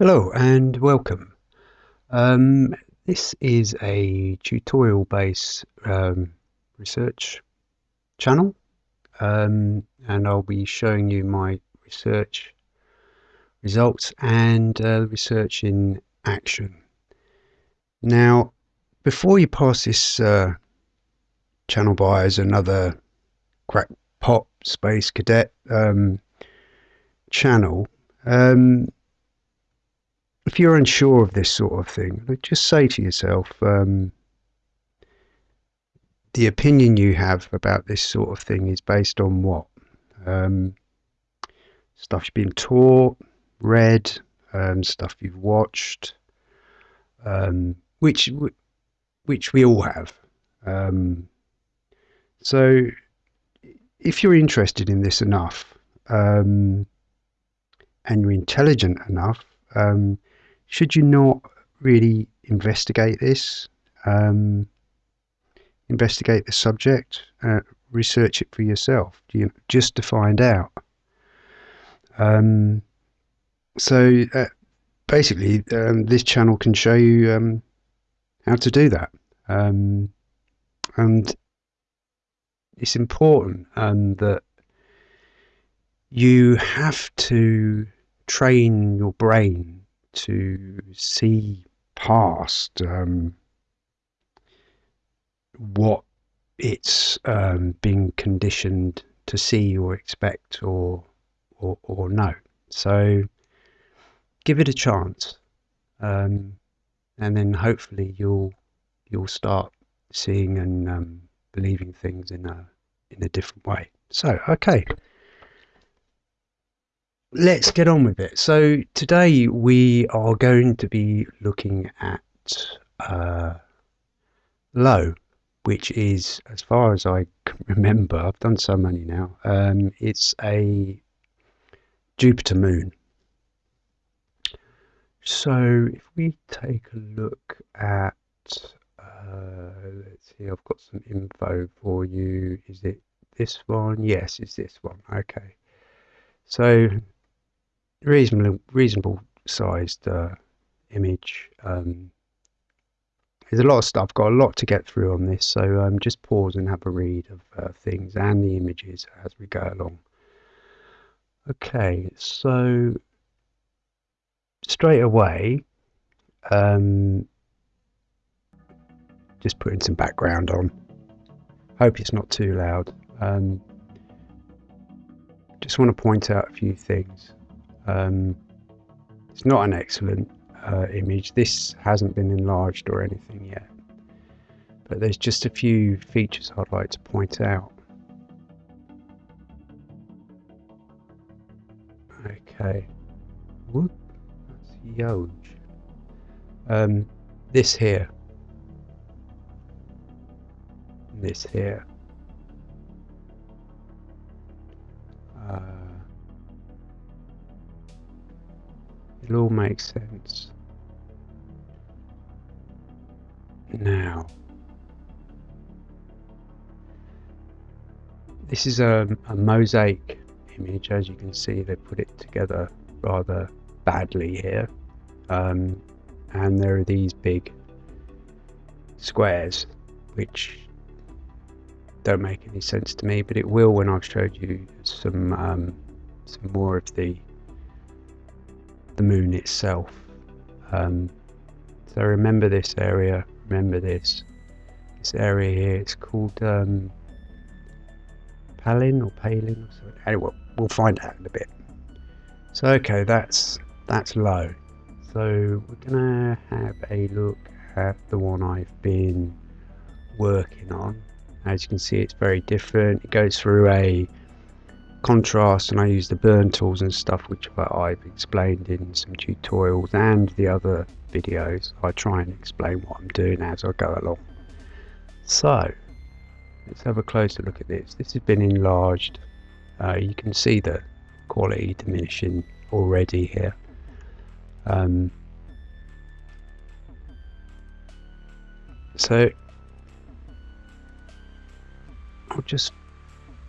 Hello and welcome. Um, this is a tutorial based um, research channel um, and I'll be showing you my research results and uh, research in action. Now before you pass this uh, channel by as another crackpot space cadet um, channel um, if you're unsure of this sort of thing, just say to yourself, um, the opinion you have about this sort of thing is based on what? Um, stuff you've been taught, read, um, stuff you've watched, um, which which we all have. Um, so, if you're interested in this enough, um, and you're intelligent enough, um, should you not really investigate this? Um, investigate the subject, uh, research it for yourself, you, just to find out. Um, so uh, basically, um, this channel can show you um, how to do that, um, and it's important um, that you have to train your brain to see past um, what it's um, being conditioned to see or expect or or, or know. So give it a chance, um, and then hopefully you'll you'll start seeing and um, believing things in a in a different way. So okay let's get on with it. So today we are going to be looking at uh, Io, which is, as far as I remember, I've done so many now. Um, it's a Jupiter moon. So if we take a look at, uh, let's see, I've got some info for you. Is it this one? Yes, it's this one. Okay. So reasonable reasonable sized uh, image. Um, there's a lot of stuff. Got a lot to get through on this, so um, just pause and have a read of uh, things and the images as we go along. Okay, so straight away, um, just putting some background on. Hope it's not too loud. Um, just want to point out a few things. Um, it's not an excellent uh, image. This hasn't been enlarged or anything yet. But there's just a few features I'd like to point out. Okay. Whoop. That's huge. Um, this here. This here. Uh, It all makes sense. Now, this is a, a mosaic image. As you can see, they put it together rather badly here. Um, and there are these big squares, which don't make any sense to me, but it will when I've showed you some um, some more of the the moon itself. Um, so remember this area, remember this. This area here, it's called um, Palin or Palin or something. Anyway, we'll find out in a bit. So okay, that's that's low. So we're gonna have a look at the one I've been working on. As you can see, it's very different. It goes through a contrast and I use the burn tools and stuff which I've explained in some tutorials and the other videos. I try and explain what I'm doing as I go along. So let's have a closer look at this. This has been enlarged. Uh, you can see the quality diminishing already here. Um, so I'll just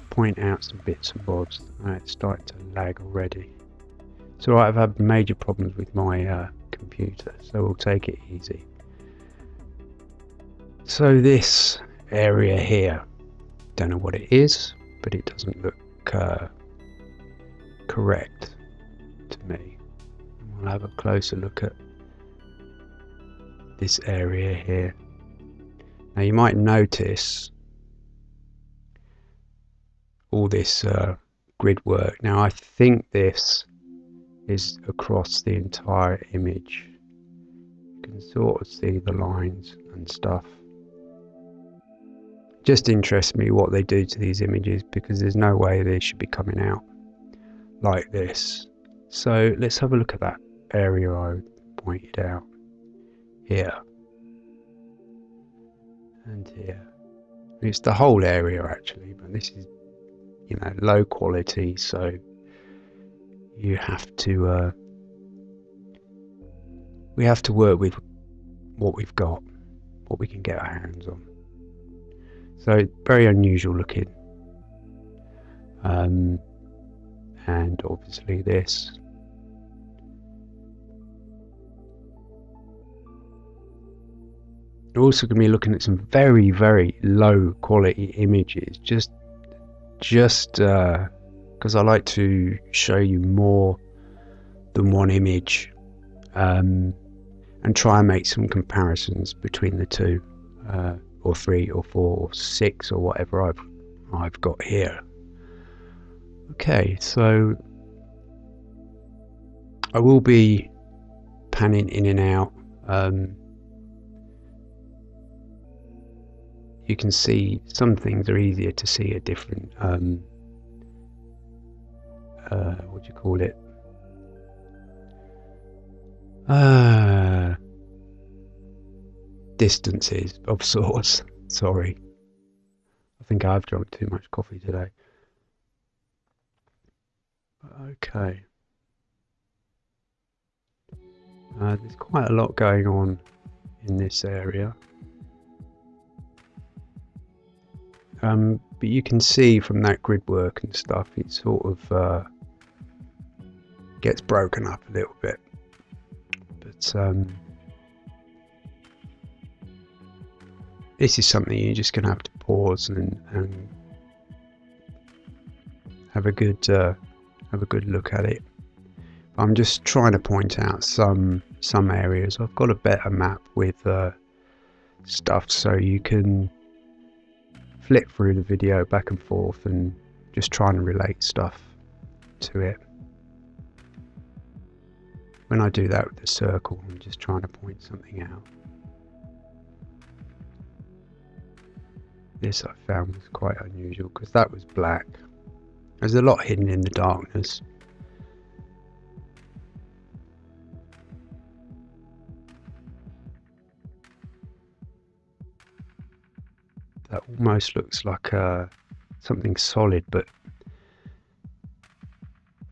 point out some bits and bobs. Uh, it's starting to lag already. So I've had major problems with my uh, computer, so we'll take it easy. So this area here, don't know what it is, but it doesn't look uh, correct to me. We'll have a closer look at this area here. Now you might notice all this uh, grid work. Now I think this is across the entire image. You can sort of see the lines and stuff. Just interests me what they do to these images because there's no way they should be coming out like this. So let's have a look at that area I pointed out here and here. It's the whole area actually, but this is you know low quality, so you have to uh, we have to work with what we've got, what we can get our hands on. So very unusual looking. Um, and obviously this. Also going to be looking at some very, very low quality images. Just, just because uh, I like to show you more than one image, um, and try and make some comparisons between the two, uh, or three, or four, or six, or whatever I've I've got here. Okay, so I will be panning in and out. Um, you can see some things are easier to see a different um, uh, what do you call it? Uh, distances of sorts. Sorry. I think I've drunk too much coffee today. Okay. Uh, there's quite a lot going on in this area Um, but you can see from that grid work and stuff, it sort of uh, gets broken up a little bit. But um, this is something you're just going to have to pause and, and have a good uh, have a good look at it. I'm just trying to point out some some areas. I've got a better map with uh, stuff so you can flip through the video back and forth and just trying to relate stuff to it. When I do that with the circle, I'm just trying to point something out. This I found was quite unusual because that was black. There's a lot hidden in the darkness. That almost looks like uh, something solid but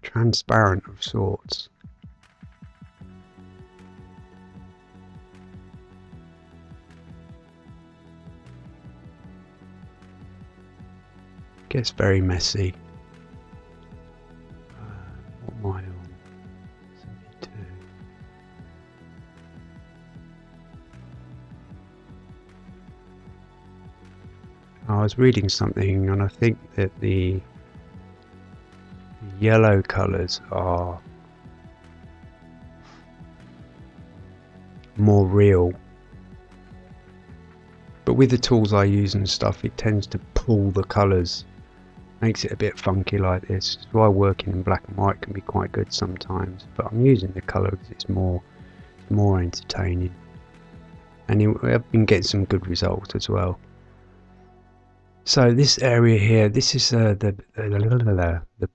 transparent of sorts. Gets very messy. I was reading something and I think that the yellow colours are more real. But with the tools I use and stuff it tends to pull the colours. Makes it a bit funky like this. That's why working in black and white can be quite good sometimes. But I'm using the colour because it's more more entertaining. And I've been getting some good results as well so this area here, this is uh, the, the, the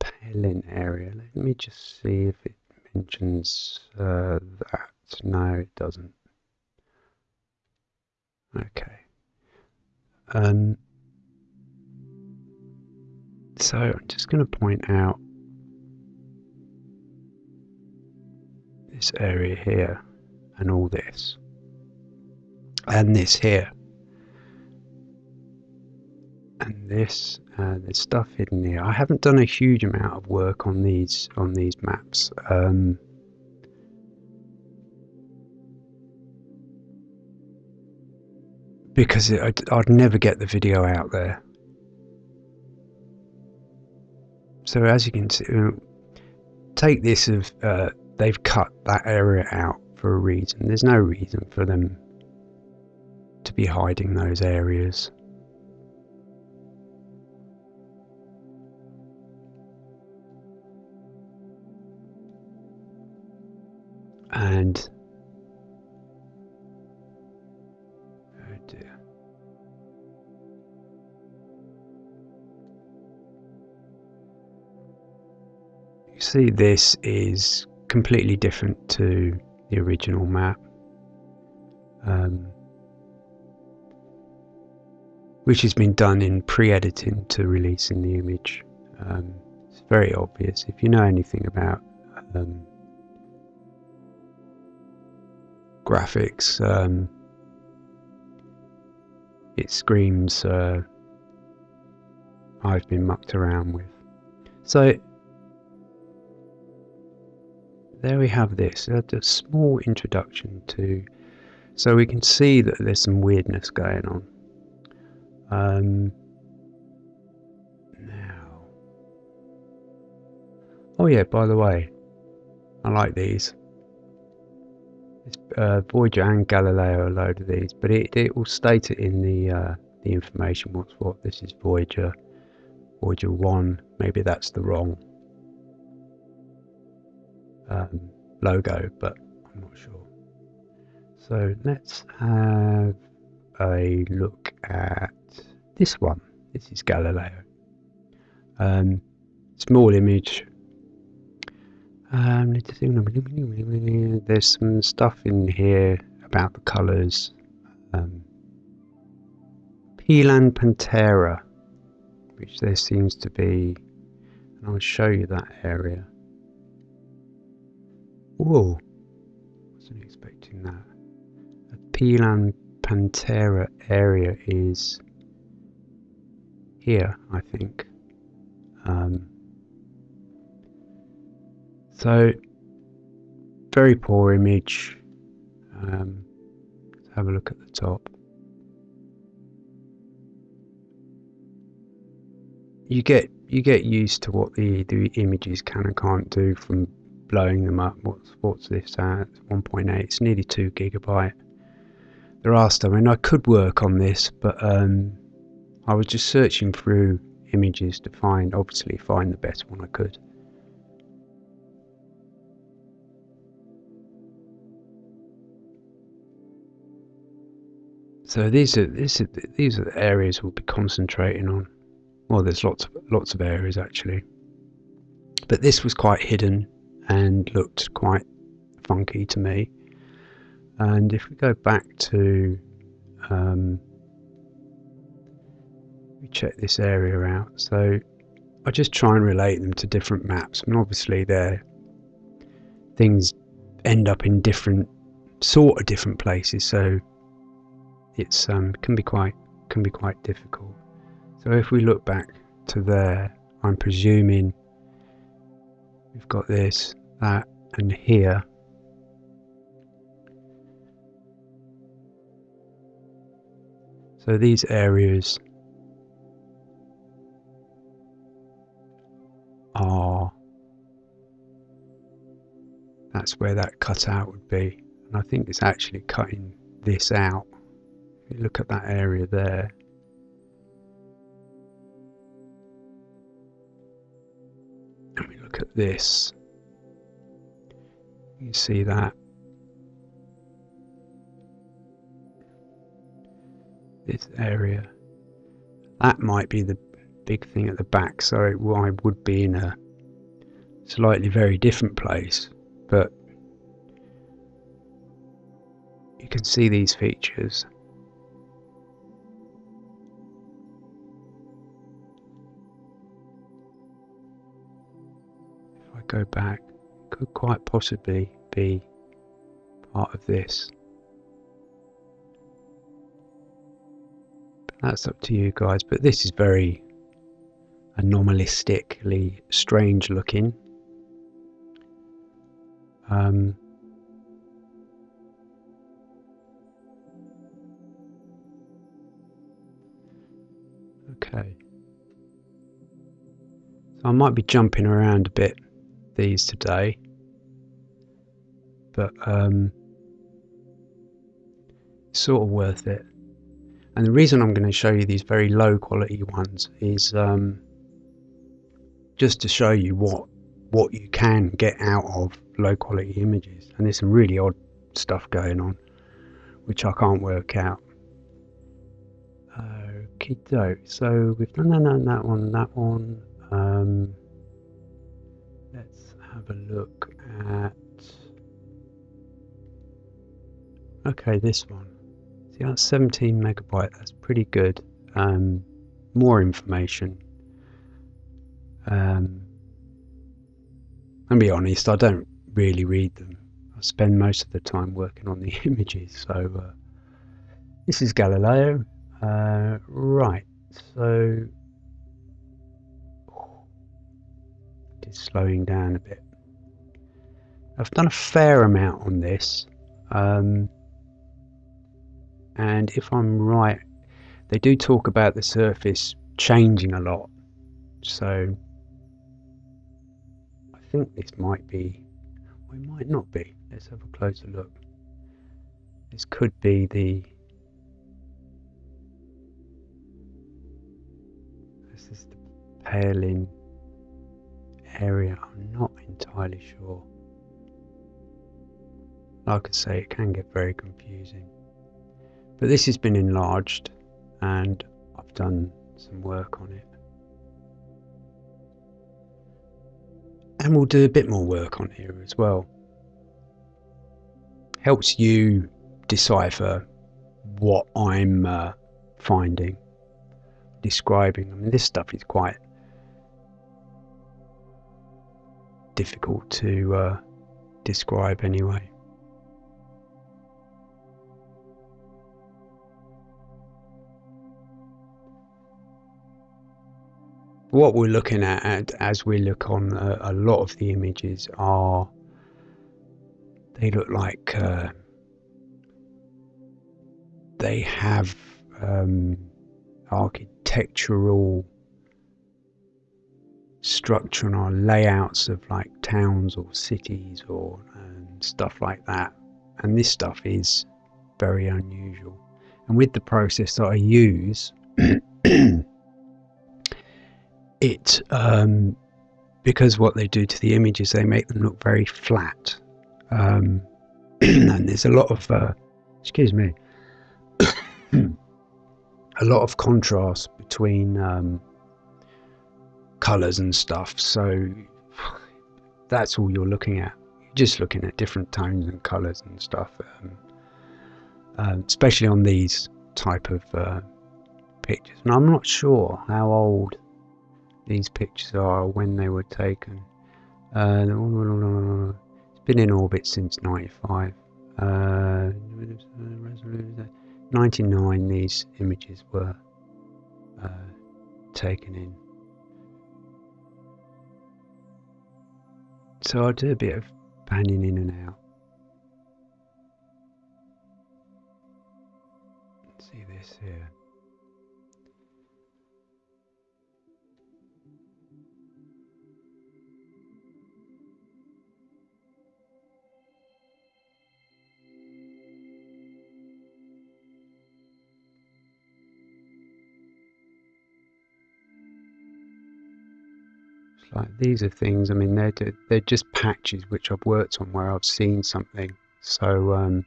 Pelin area. Let me just see if it mentions uh, that. No, it doesn't. Okay. Um, so I'm just going to point out this area here and all this and this here and this. Uh, there's stuff hidden here. I haven't done a huge amount of work on these on these maps. Um, because it, I'd, I'd never get the video out there. So as you can see, uh, take this of uh, they've cut that area out for a reason. There's no reason for them to be hiding those areas. And oh dear. You see this is completely different to the original map. Um, which has been done in pre-editing to releasing the image. Um, it's very obvious. If you know anything about um, graphics, um, it screams uh, I've been mucked around with. So there we have this, a, small introduction to, so we can see that there's some weirdness going on. Um, now, oh yeah, by the way, I like these. Uh, Voyager and Galileo a load of these, but it, it will state it in the uh, the information what's what. This is Voyager, Voyager 1, maybe that's the wrong um, logo, but I'm not sure. So let's have a look at this one. This is Galileo. Um, small image. Um, there's some stuff in here about the colours. Um, Pillan Patera, which there seems to be, and I'll show you that area. Whoa, wasn't expecting that. A Pillan Patera area is here, I think. Um, so, very poor image. Um, let's have a look at the top. You get you get used to what the the images can and can't do from blowing them up. What's what's this at? 1.8. It's nearly two gigabyte. There are stuff. I mean, I could work on this, but um, I was just searching through images to find, obviously find the best one I could. So these are these are these are the areas we'll be concentrating on. Well, there's lots of lots of areas actually, but this was quite hidden and looked quite funky to me. And if we go back to um, we check this area out. So I just try and relate them to different maps, and obviously there things end up in different sort of different places. So it's um, can be quite can be quite difficult. So if we look back to there, I'm presuming we've got this, that, and here. So these areas are that's where that cutout would be and I think it's actually cutting this out you look at that area there. And we look at this. You see that? This area. That might be the big thing at the back so I would be in a slightly very different place but you can see these features go back could quite possibly be part of this But that's up to you guys. But this is very anomalistically strange looking. Um, okay. So I might be jumping around a bit these today. But um, sort of worth it. And the reason I'm going to show you these very low quality ones is um, just to show you what what you can get out of low quality images. And there's some really odd stuff going on, which I can't work out. Okay, doke. So we've done that, that one, that one. Um, have a look at. Okay, this one. See, that's 17 megabyte. That's pretty good. Um, more information. Um, and be honest, I don't really read them. I spend most of the time working on the images. So uh, this is Galileo. Uh, right, so it's slowing down a bit. I've done a fair amount on this. Um, and if I'm right, they do talk about the surface changing a lot. So I think this might be, or it might not be. Let's have a closer look. This could be the this is the Palin area. I'm not entirely sure. Like I say, it can get very confusing. But this has been enlarged and I've done some work on it. And we'll do a bit more work on here as well. Helps you decipher what I'm uh, finding, describing. I mean, this stuff is quite difficult to uh, describe anyway. What we're looking at as we look on a, a lot of the images are they look like uh, they have um, architectural structure and our layouts of like towns or cities or stuff like that. And this stuff is very unusual. And with the process that I use it um, because what they do to the images they make them look very flat. Um, and there's a lot of uh, excuse me a lot of contrast between um, colors and stuff. So that's all you're looking at. You're just looking at different tones and colors and stuff um, uh, especially on these type of uh, pictures. And I'm not sure how old these pictures are when they were taken. Uh, it's been in orbit since 95. Uh, 99 these images were uh, taken in. So I do a bit of panning in and out. See this here. Like these are things i mean they're they're just patches which i've worked on where i've seen something. So um,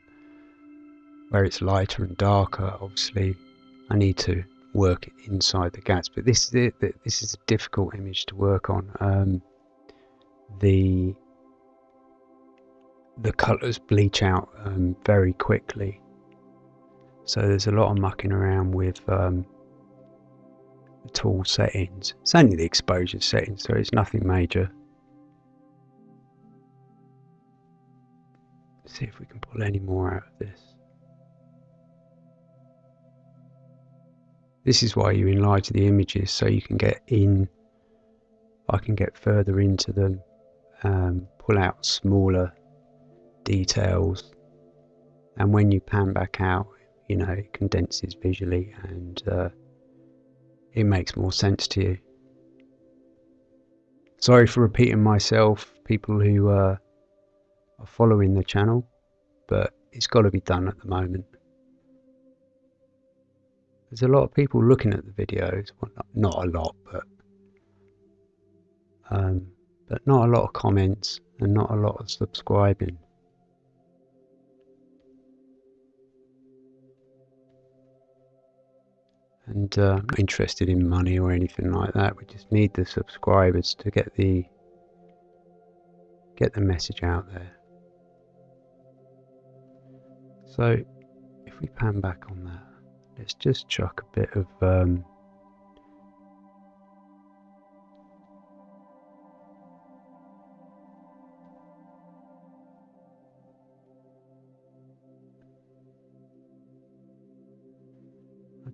where it's lighter and darker obviously i need to work inside the gaps but this is it this is a difficult image to work on. Um, the the colors bleach out um, very quickly. So there's a lot of mucking around with um, tool settings. It's only the exposure settings, so it's nothing major. Let's see if we can pull any more out of this. This is why you enlarge the images so you can get in, I can get further into them, um, pull out smaller details and when you pan back out you know it condenses visually and uh, it makes more sense to you. Sorry for repeating myself people who uh, are following the channel but it's got to be done at the moment. There's a lot of people looking at the videos well, not, not a lot but um, but not a lot of comments and not a lot of subscribing and uh, not interested in money or anything like that. We just need the subscribers to get the get the message out there. So if we pan back on that, let's just chuck a bit of um,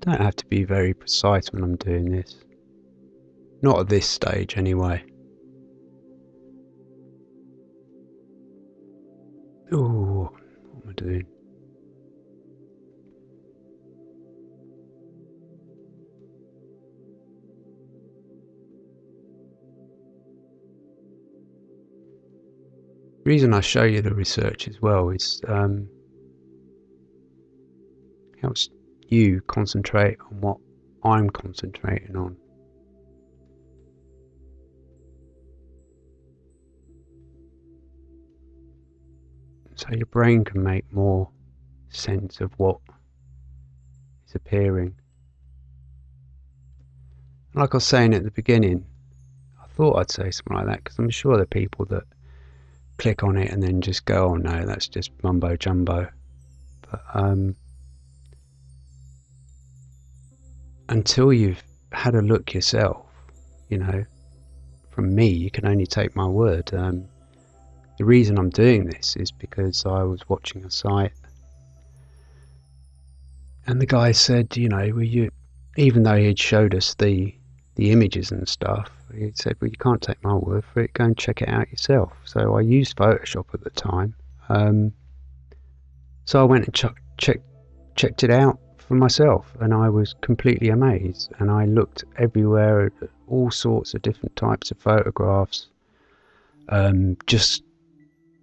don't have to be very precise when I'm doing this. Not at this stage, anyway. Oh, what am I doing? The reason I show you the research as well is um, helps you concentrate on what I'm concentrating on. So your brain can make more sense of what is appearing. Like I was saying at the beginning, I thought I'd say something like that because I'm sure there are people that click on it and then just go, oh no, that's just mumbo jumbo. But um, until you've had a look yourself, you know, from me, you can only take my word. Um, the reason I'm doing this is because I was watching a site and the guy said, you know, you, even though he had showed us the the images and stuff, he said, well, you can't take my word for it. Go and check it out yourself. So I used Photoshop at the time. Um, so I went and ch- checked it out for myself and I was completely amazed and I looked everywhere at all sorts of different types of photographs um, just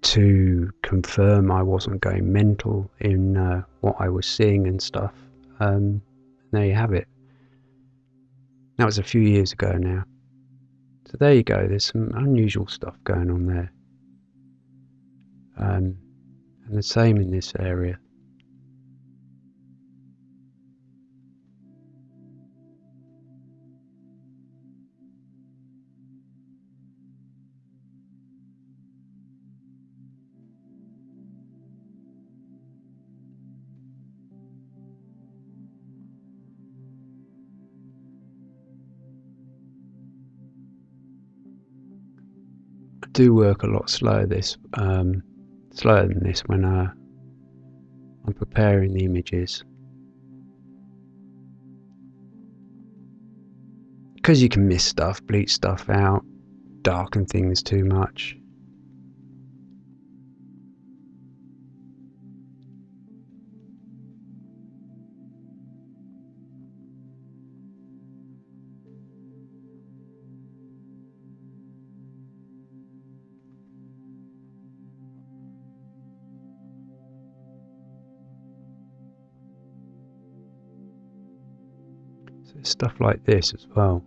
to confirm I wasn't going mental in uh, what I was seeing and stuff. Um, there you have it. That was a few years ago now. So there you go, there's some unusual stuff going on there. Um, and the same in this area. Do work a lot slower this um, slower than this when uh, I'm preparing the images because you can miss stuff, bleach stuff out, darken things too much. Stuff like this as well.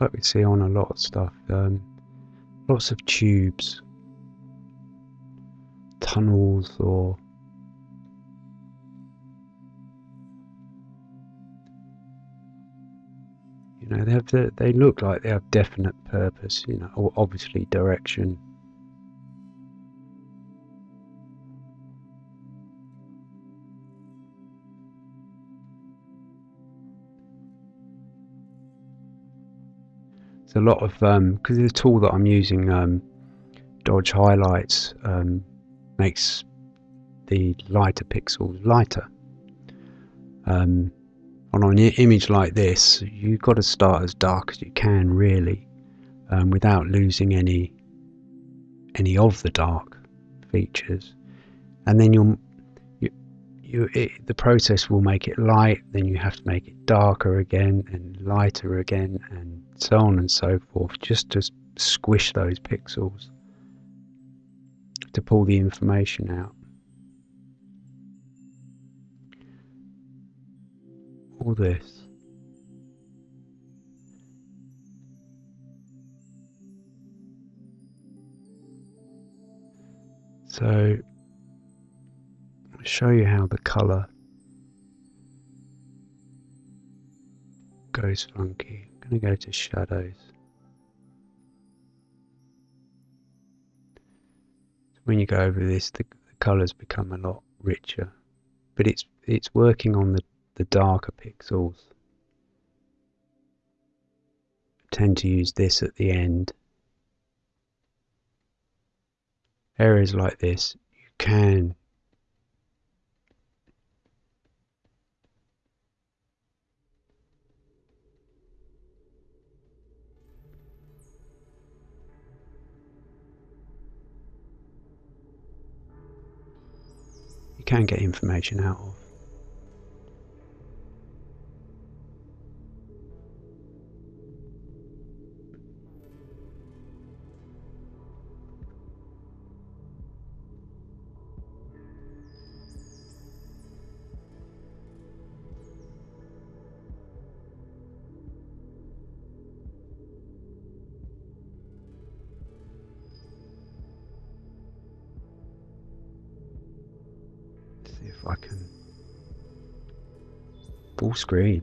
Like we see on a lot of stuff. Um, lots of tubes, tunnels, or you know, they have the, they look like they have definite purpose. You know, obviously direction. A lot of because the tool that I'm using, um, Dodge Highlights, um, makes the lighter pixels lighter. Um, on an image like this, you've got to start as dark as you can, really, um, without losing any any of the dark features, and then you'll you, it, the process will make it light, then you have to make it darker again and lighter again, and so on and so forth, just to squish those pixels to pull the information out. All this. So show you how the colour goes funky. I'm going to go to shadows. When you go over this, the, the colours become a lot richer, but it's it's working on the, the darker pixels. I tend to use this at the end. Areas like this, you can can get information out of. Full screen.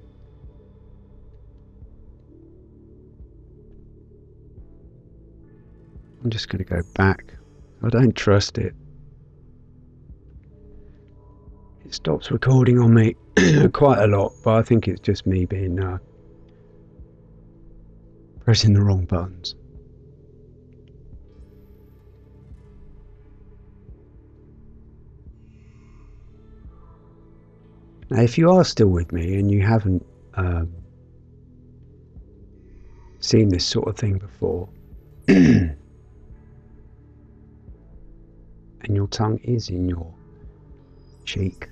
I'm just going to go back. I don't trust it. It stops recording on me quite a lot, but I think it's just me being uh, pressing the wrong buttons. If you are still with me and you haven't um, seen this sort of thing before, and your tongue is in your cheek,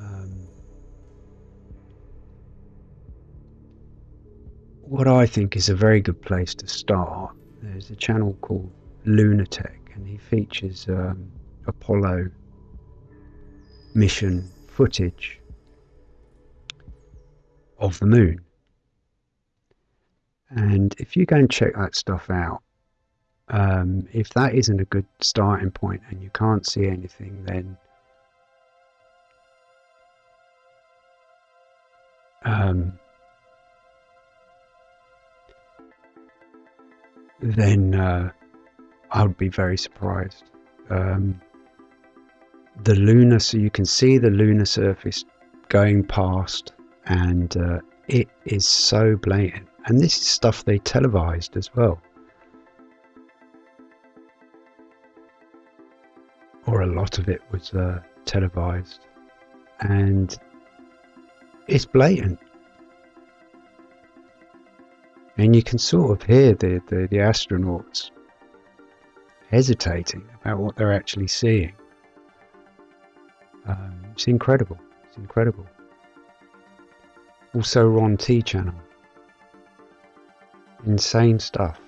um, what I think is a very good place to start, there's a channel called Lunatech, and he features um, Apollo mission footage of the moon. And if you go and check that stuff out, um, if that isn't a good starting point and you can't see anything, then um, then uh, I would be very surprised. Um, the lunar, so you can see the lunar surface going past, and uh, it is so blatant. And this is stuff they televised as well. Or a lot of it was uh, televised. And it's blatant. And you can sort of hear the, the, the astronauts hesitating about what they're actually seeing. It's incredible. It's incredible. Also, Ron T channel. Insane stuff.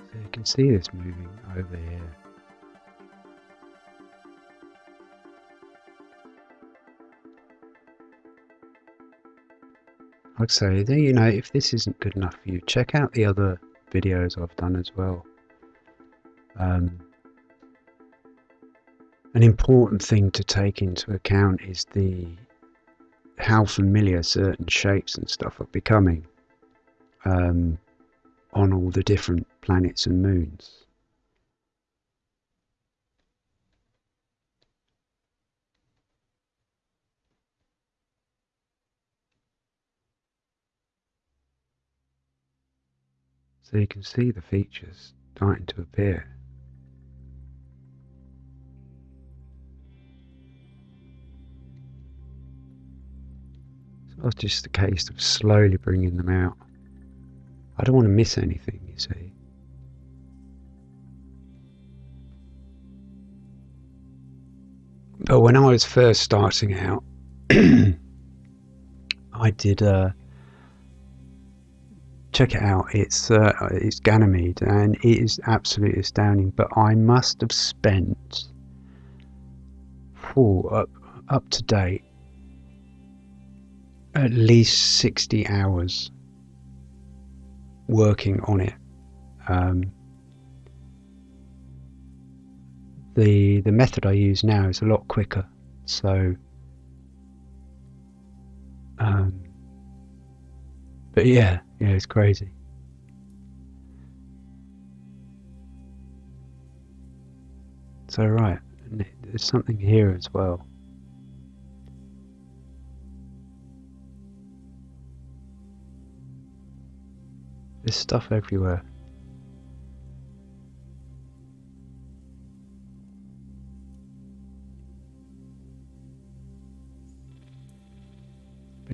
So you can see this moving over here. I'd say, you know, if this isn't good enough for you, check out the other videos I've done as well. Um, an important thing to take into account is the how familiar certain shapes and stuff are becoming um, on all the different planets and moons. So you can see the features starting to appear. So it's just a case of slowly bringing them out. I don't want to miss anything, you see. But when I was first starting out, I did uh, check it out. It's uh, it's Ganymede, and it is absolutely astounding. But I must have spent, oh, up up to date, at least sixty hours working on it. Um, the the method I use now is a lot quicker, so. Um, but yeah, yeah, it's crazy. So right, there's something here as well. There's stuff everywhere.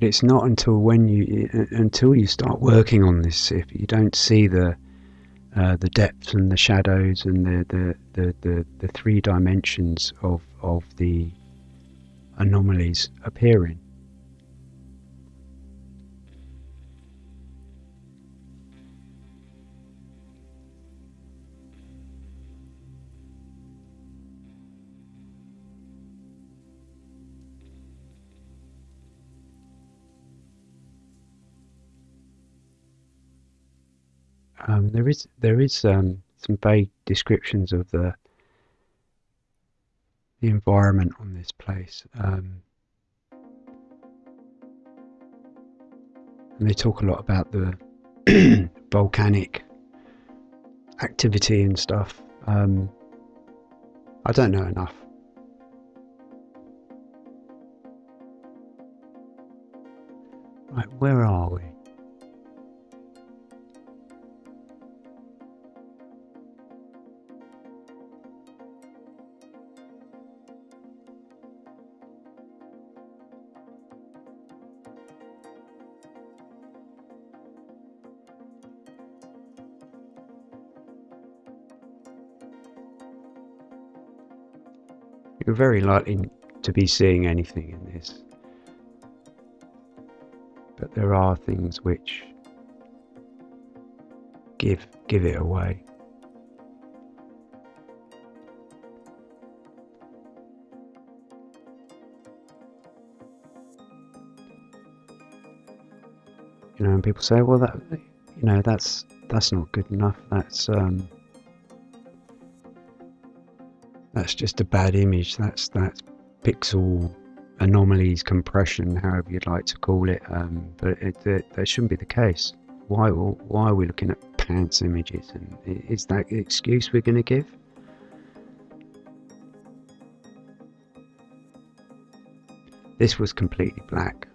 But it's not until when you until you start working on this if you don't see the uh, the depth and the shadows and the the, the, the, the three dimensions of of the anomalies appearing. Um, there is there is um, some vague descriptions of the the environment on this place, um, and they talk a lot about the volcanic activity and stuff. Um, I don't know enough. Right, where are we? You're very likely to be seeing anything in this. But there are things which give give it away. You know, and people say, well, that you know, that's that's not good enough. That's um, that's just a bad image. That's that's pixel anomalies, compression, however you'd like to call it. Um, but it, it, that shouldn't be the case. Why why are we looking at pants images? And is that the excuse we're going to give? This was completely black.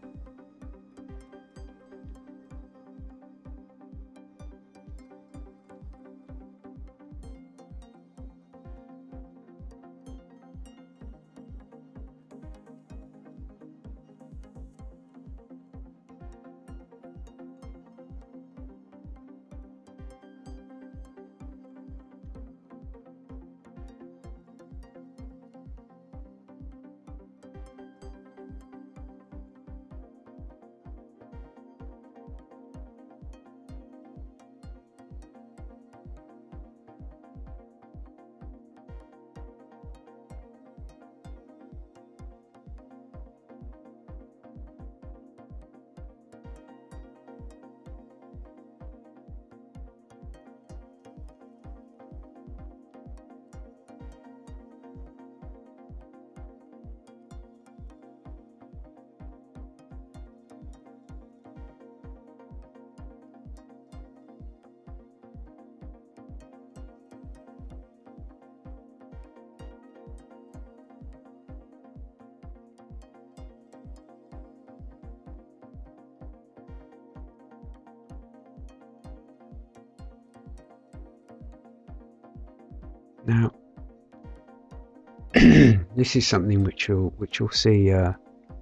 This is something which you'll which you'll see uh,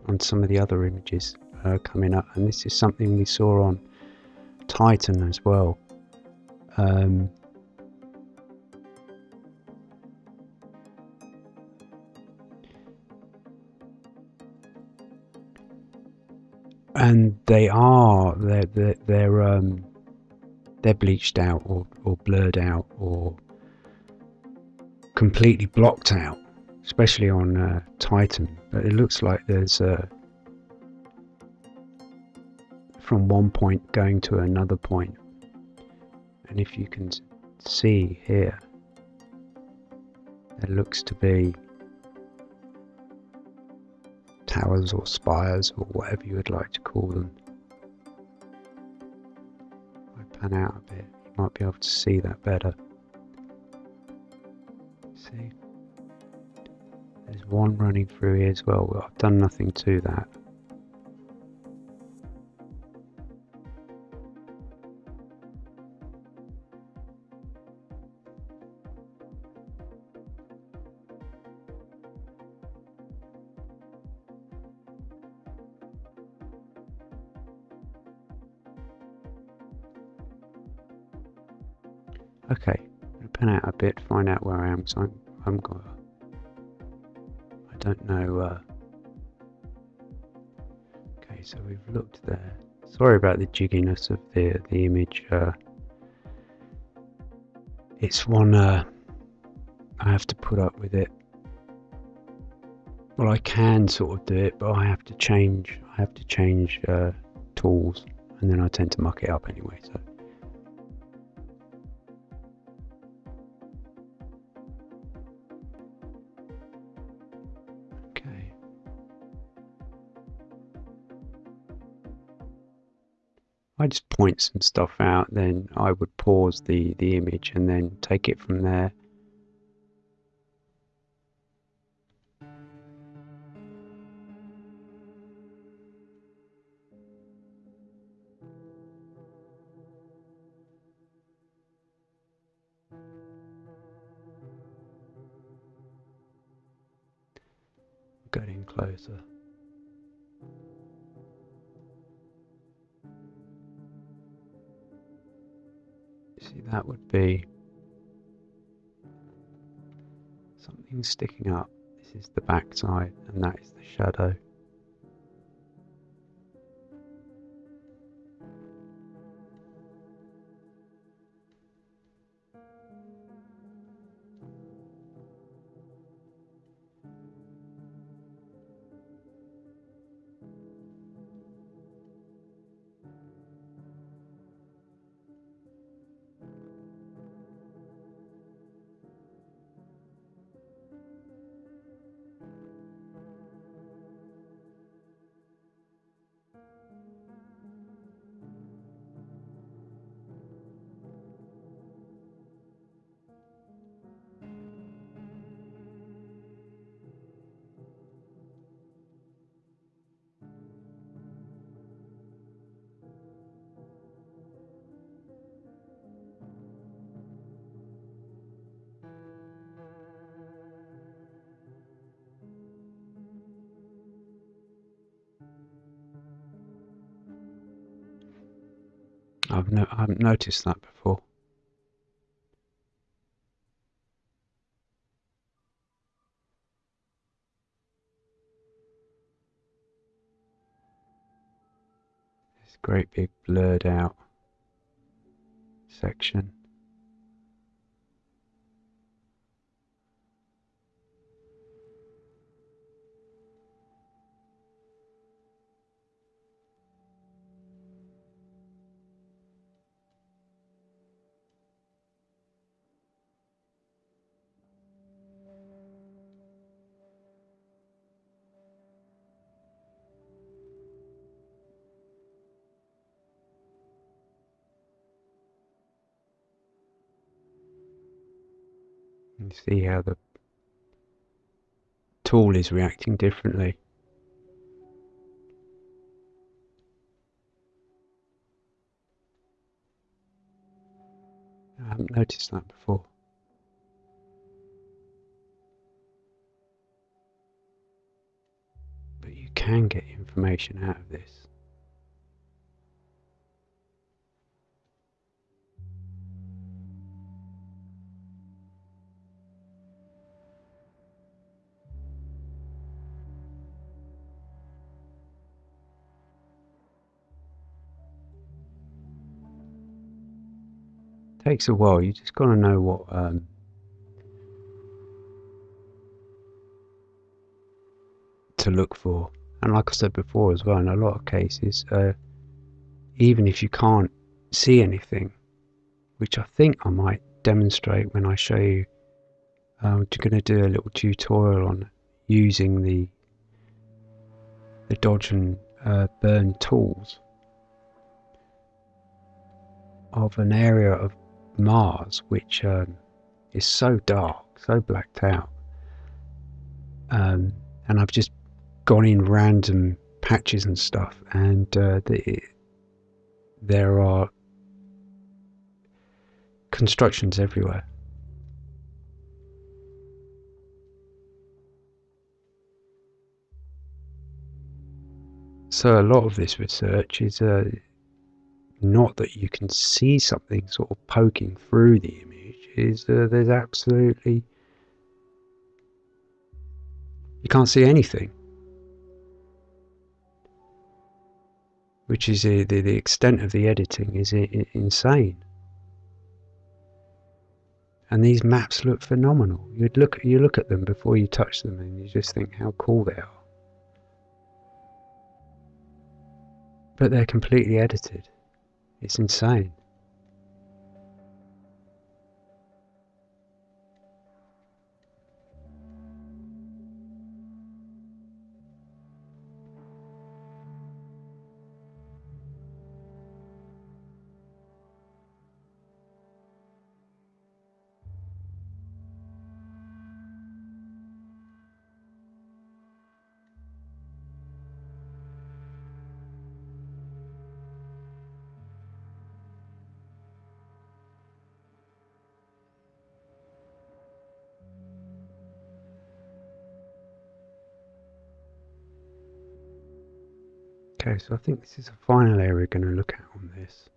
on some of the other images uh, coming up, and this is something we saw on Titan as well. Um, and they are they're they're, they're um they're bleached out or, or blurred out or completely blocked out especially on uh, Titan but it looks like there's a from one point going to another point and if you can see here there looks to be towers or spires or whatever you would like to call them. I pan out a bit, you might be able to see that better. See? There's one running through here as well. I've done nothing to that. Okay, I'm to pan out a bit, find out where I am, because I'm, I'm I don't know. Uh, okay, so we've looked there. Sorry about the jigginess of the the image. Uh, it's one uh, I have to put up with it. Well, I can sort of do it, but I have to change. I have to change uh, tools, and then I tend to muck it up anyway. So. I just point some stuff out, then I would pause the, the image and then take it from there. Sticking up. This is the back side and that is the shadow. I've no, I haven't noticed that before. see how the tool is reacting differently. I haven't noticed that before. But you can get information out of this. Takes a while. You just got to know what um, to look for. And like I said before as well, in a lot of cases, uh, even if you can't see anything, which I think I might demonstrate when I show you, I'm um, going to do a little tutorial on using the the dodge and uh, burn tools of an area of Mars, which um, is so dark, so blacked out. Um, and I've just gone in random patches and stuff, and uh, the, there are constructions everywhere. So a lot of this research is uh, not that you can see something sort of poking through the image, is uh, there's absolutely you can't see anything. Which is uh, the, the extent of the editing is uh, insane. And these maps look phenomenal. You'd look you look at them before you touch them and you just think how cool they are. But they're completely edited. It's insane. So I think this is the final area we're going to look at on this.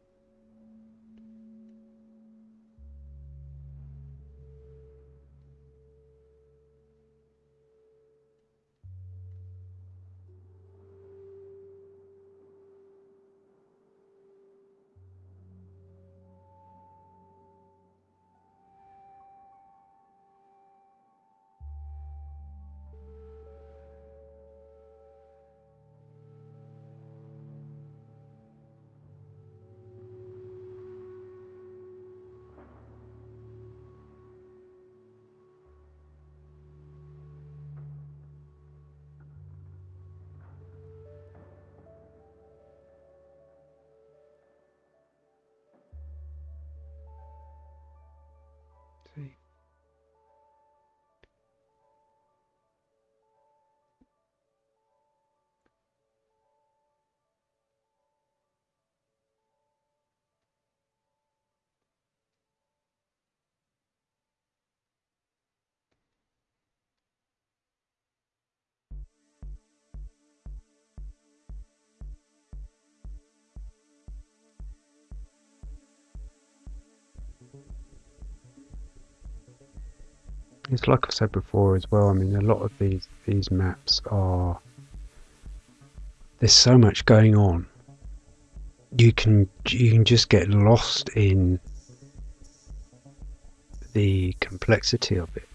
It's like I've said before as well. I mean, a lot of these these maps are there's so much going on. You can you can just get lost in the complexity of it.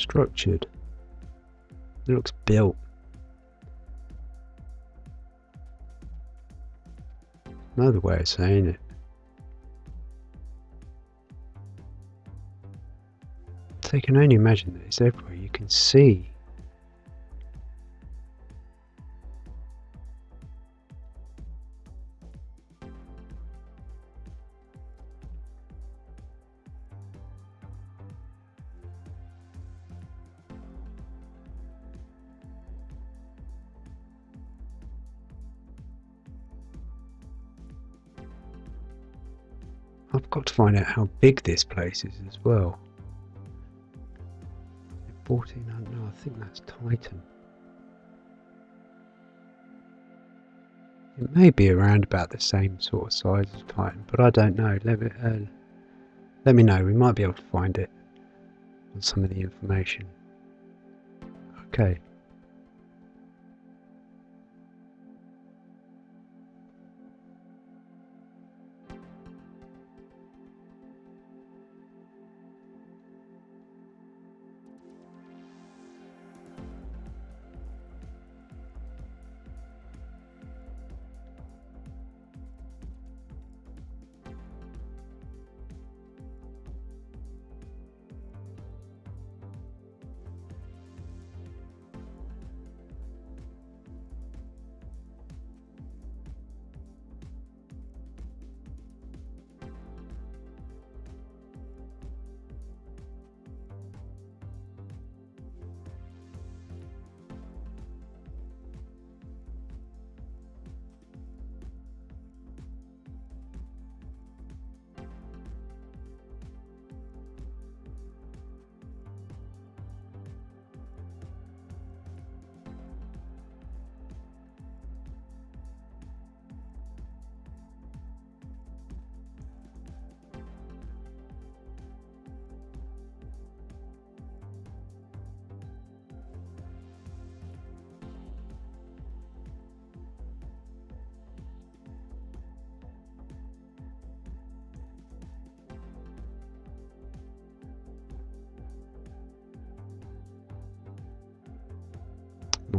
Structured. It looks built. Another way of saying it. So you can only imagine that it's everywhere. You can see find out how big this place is as well. 1400, no, I think that's Titan. It may be around about the same sort of size as Titan, but I don't know. Let me, uh, let me know. We might be able to find it on some of the information. Okay.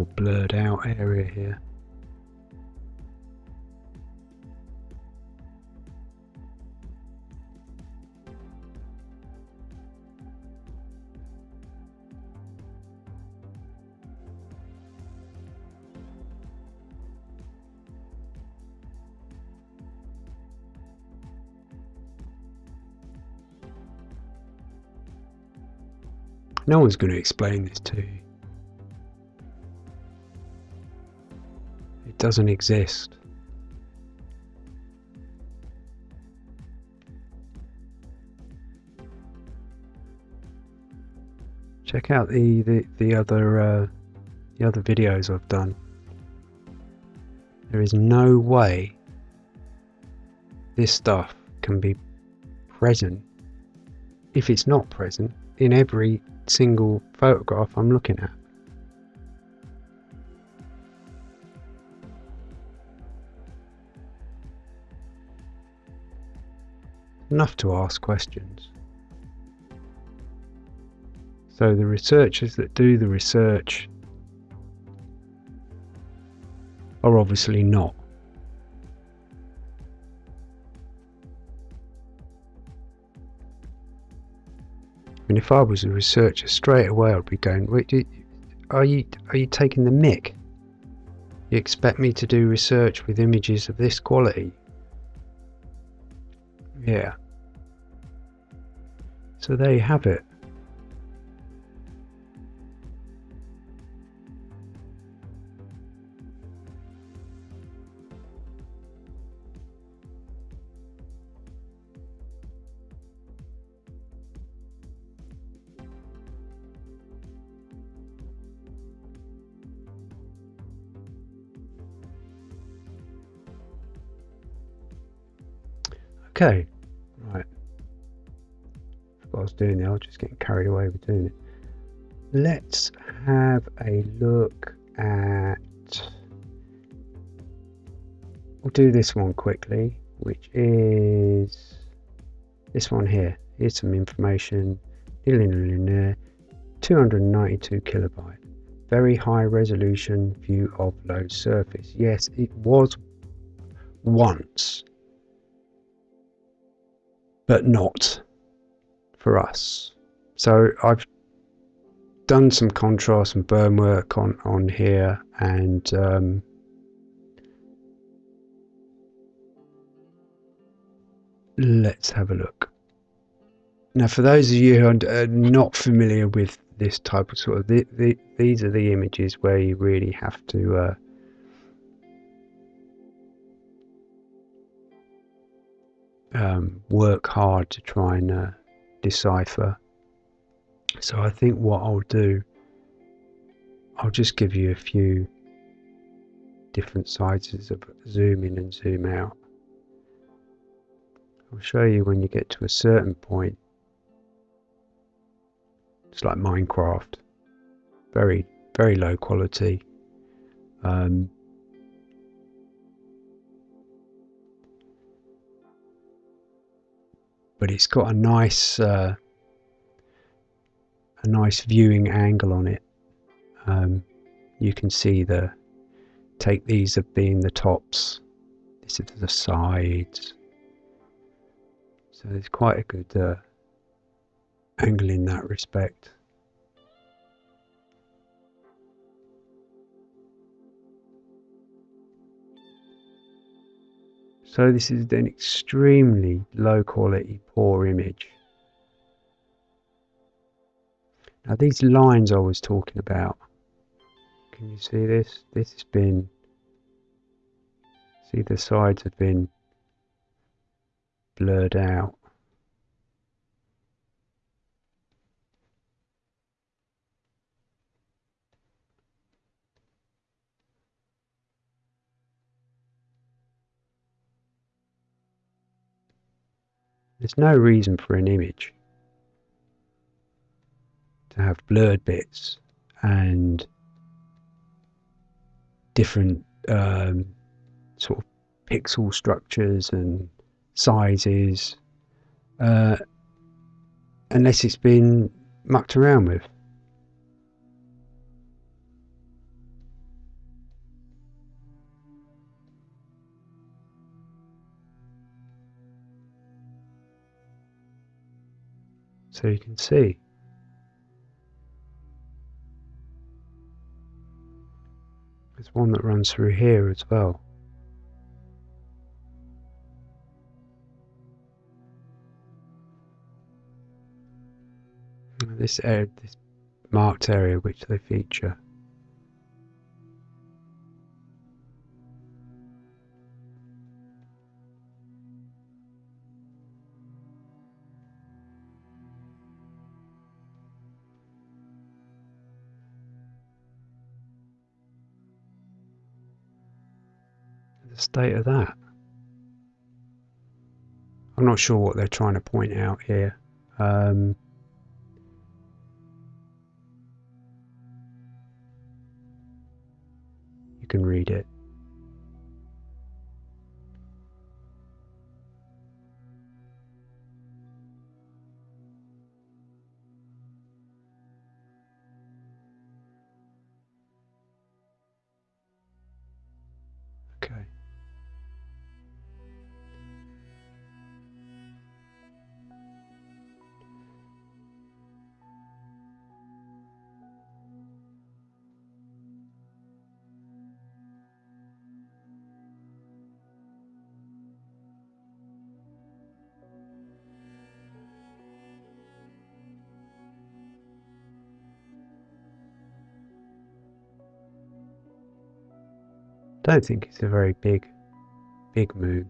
More blurred out area here. No one's going to explain this to you. Doesn't exist. Check out the, the, the other uh, the other videos I've done. There is no way this stuff can be present if it's not present in every single photograph I'm looking at. Enough to ask questions. So the researchers that do the research are obviously not. And if I was a researcher straight away I'd be going, are you are you taking the mick? You expect me to do research with images of this quality? Yeah. So there you have it. Okay, was doing there. I was just getting carried away with doing it. Let's have a look at. We'll do this one quickly, which is this one here. Here's some information. 292 kilobyte. Very high resolution view of Io surface. Yes, it was once, but not for us. So I've done some contrast and burn work on, on here and um, let's have a look. Now, for those of you who are not familiar with this type of sort of, the, the, these are the images where you really have to uh, um, work hard to try and uh, decipher. So I think what I'll do, I'll just give you a few different sizes of zoom in and zoom out. I'll show you when you get to a certain point. It's like Minecraft. Very, very low quality. Um, but it's got a nice uh, a nice viewing angle on it. Um, you can see the take these as being the tops this is the sides. So it's quite a good uh, angle in that respect So this is an extremely low quality, poor image. Now these lines I was talking about, can you see this? This has been, see the sides have been blurred out. There's no reason for an image to have blurred bits and different um, sort of pixel structures and sizes uh, unless it's been mucked around with. So you can see. There's one that runs through here as well. This area, this marked area which they feature. State of that? I'm not sure what they're trying to point out here. Um, you can read it. Don't think it's a very big, big moon.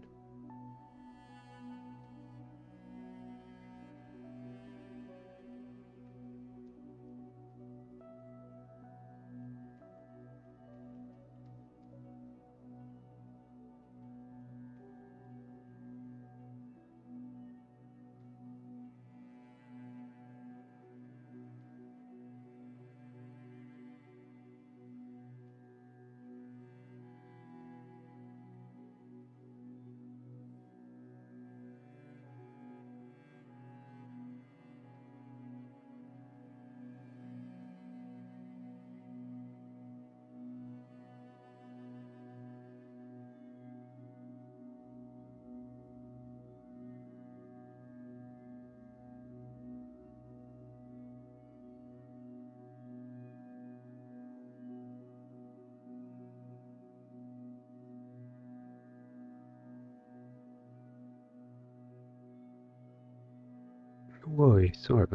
Whoa,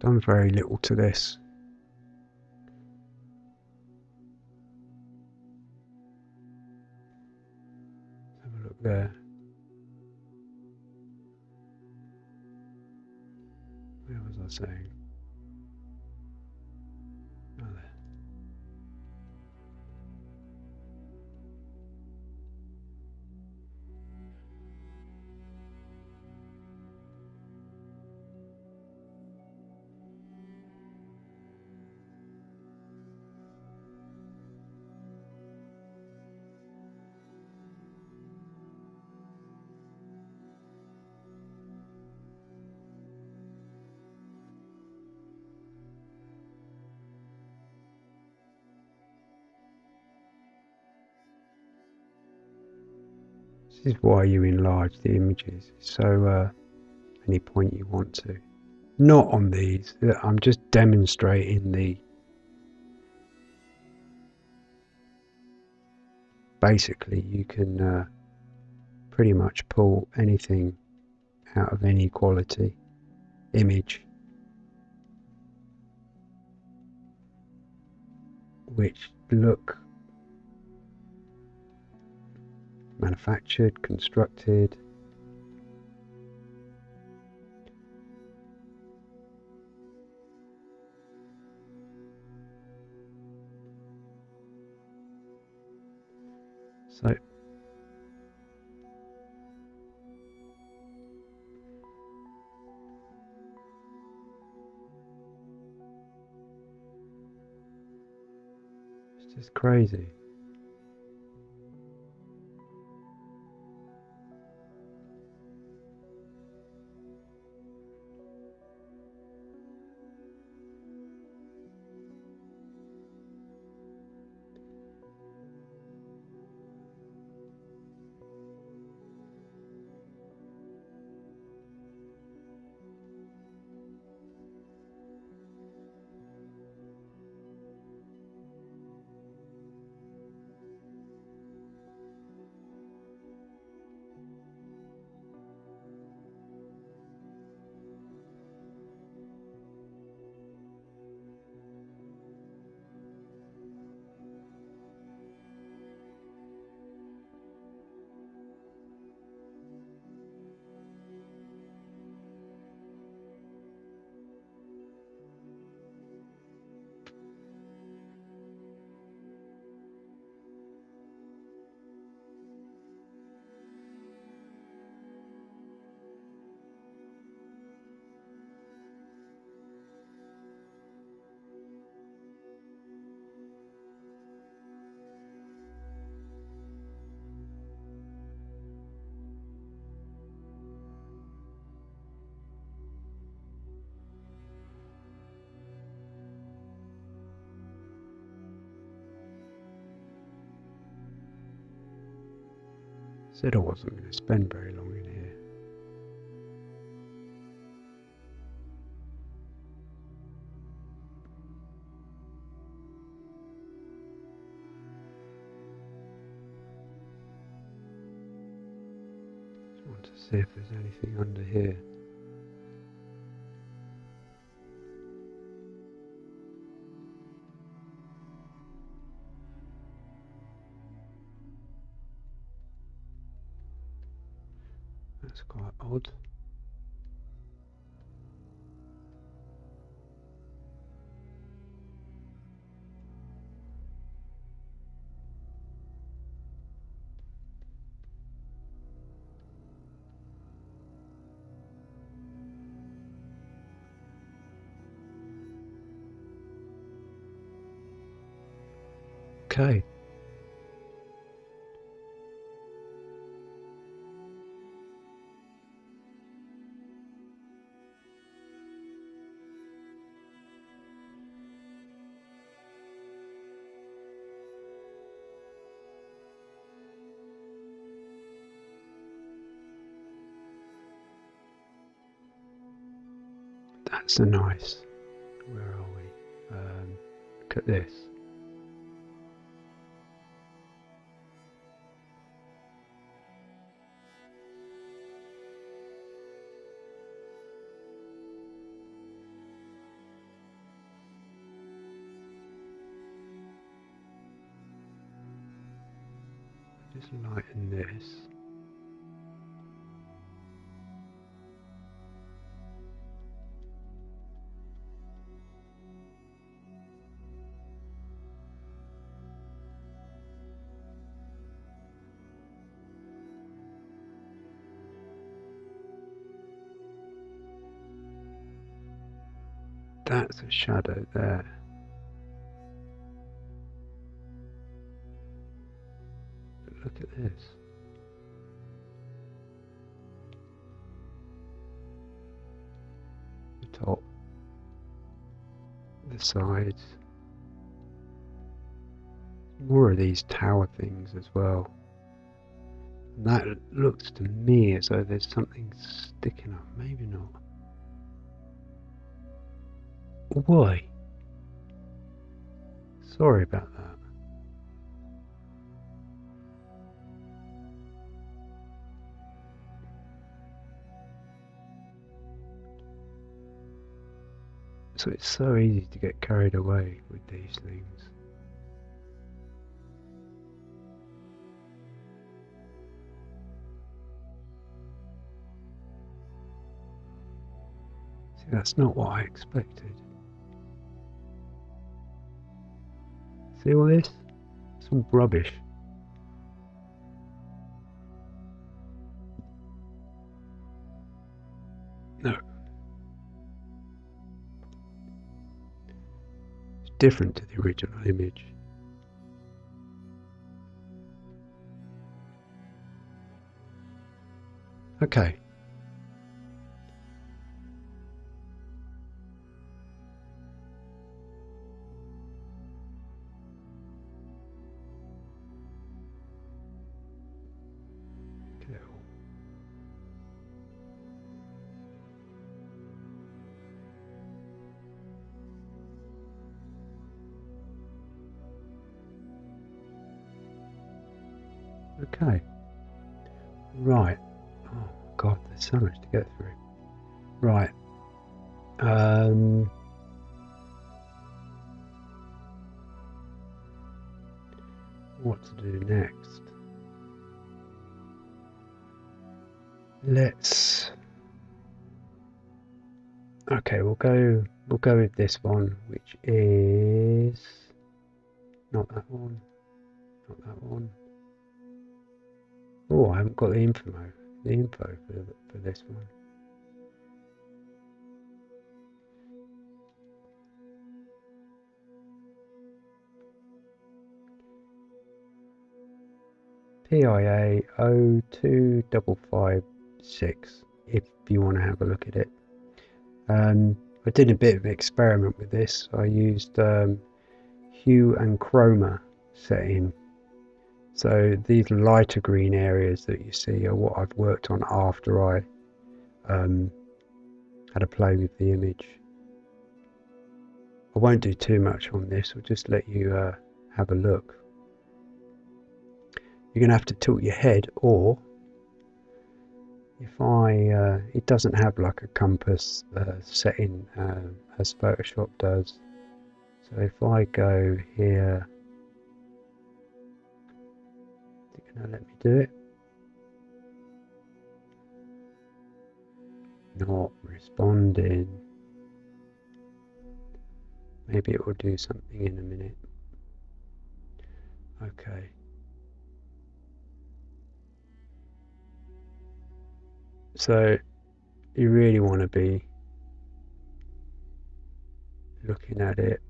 Done very little to this. Have a look there. Where was I saying? This is why you enlarge the images. So uh, any point you want to. Not on these. I'm just demonstrating the basically you can uh, pretty much pull anything out of any quality image which look manufactured, constructed. So it's just crazy. Said I wasn't going to spend very long in here. Just want to see if there's anything under here. Okay. That's a nice. Where are we? Um, look at this. That's a shadow there. But look at this. The top, the sides. More of these tower things as well. And that looks to me as though there's something sticking up. Maybe not. Why? Sorry about that. So it's so easy to get carried away with these things. See, that's not what I expected. See all this? It's all rubbish. No. It's different to the original image. Okay. So much to get through. Right. Um what to do next? Let's Okay, we'll go we'll go with this one, which is not that one. Not that one. Oh, I haven't got the info the info for, for this one. PIA 02556 if you want to have a look at it. Um, I did a bit of experiment with this. I used um, hue and chroma setting. So these lighter green areas that you see are what I've worked on after I um, had a play with the image. I won't do too much on this, I'll just let you uh, have a look. You're going to have to tilt your head or if I, uh, it doesn't have like a compass uh, setting uh, as Photoshop does. So if I go here, to let me do it? Not responding. Maybe it will do something in a minute. Okay. So you really want to be looking at it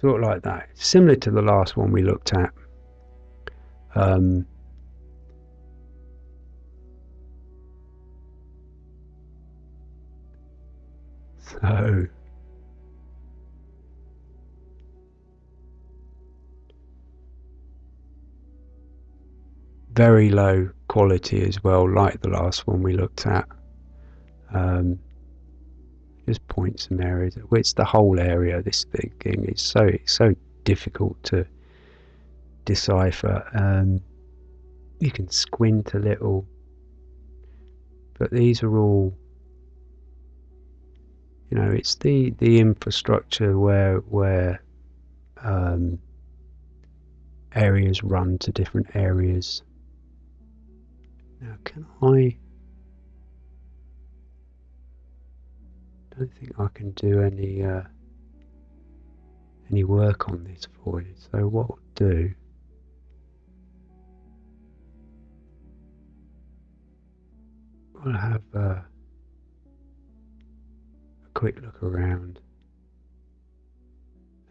sort of like that. Similar to the last one we looked at. Um, so very low quality as well, like the last one we looked at. Um, just point some areas. It's the whole area. This thing is so it's so difficult to decipher. Um, you can squint a little, but these are all. You know, it's the the infrastructure where where um, areas run to different areas now, can I... don't think I can do any uh, any work on this for you. So what we'll do we'll have uh, a quick look around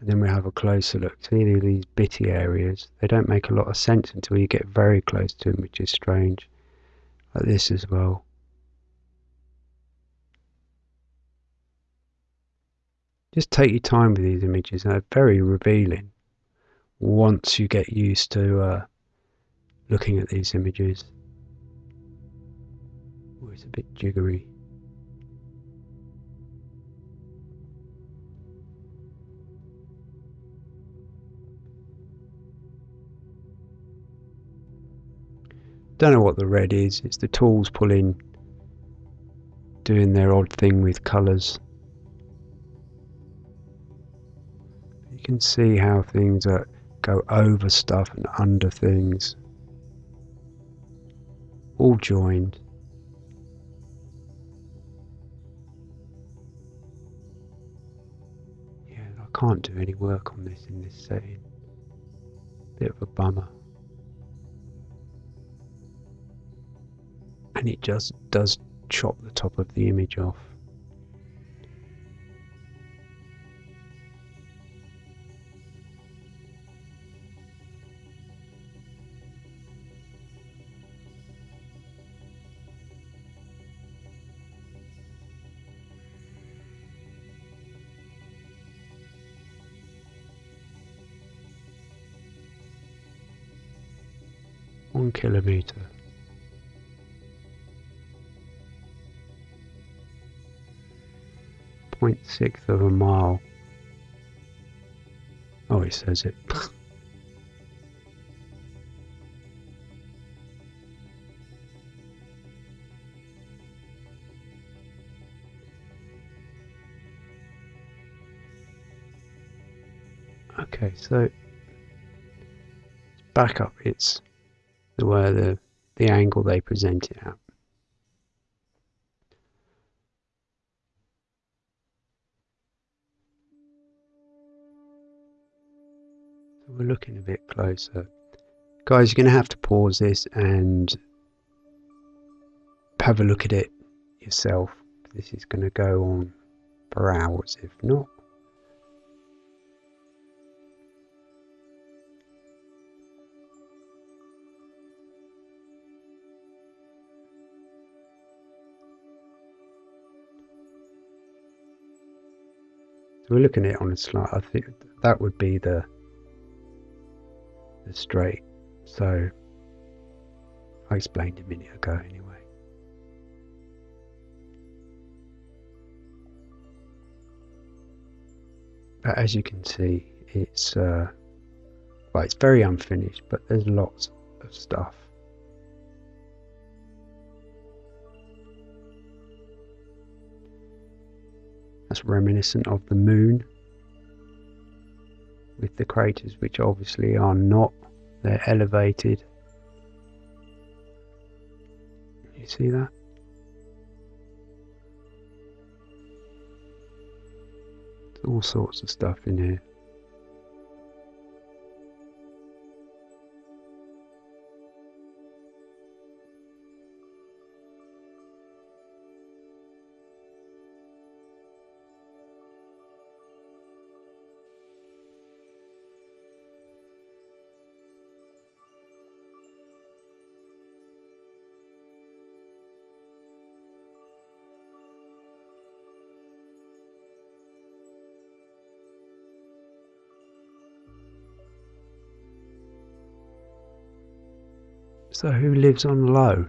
and then we have a closer look. See these bitty areas? They don't make a lot of sense until you get very close to them, which is strange like this as well. Just take your time with these images, they're very revealing once you get used to uh, looking at these images. Oh, it's a bit jiggery. Don't know what the red is. It's the tools pulling, doing their odd thing with colours. You can see how things are, go over stuff and under things. All joined. Yeah, I can't do any work on this in this setting. Bit of a bummer. and it just does chop the top of the image off. Kilometer. 0.6 of a mile. Oh, he says it. okay, so back up. It's the where the the angle they present it at. we're looking a bit closer. Guys, you're going to have to pause this and have a look at it yourself. This is going to go on for hours, if not. We're looking at it on a slide. I think that would be the the straight. So I explained a minute ago anyway. But as you can see, it's uh, well, it's very unfinished, but there's lots of stuff. That's reminiscent of the moon with the craters which obviously are not they're elevated. You see that? All sorts of stuff in here So who lives on Io?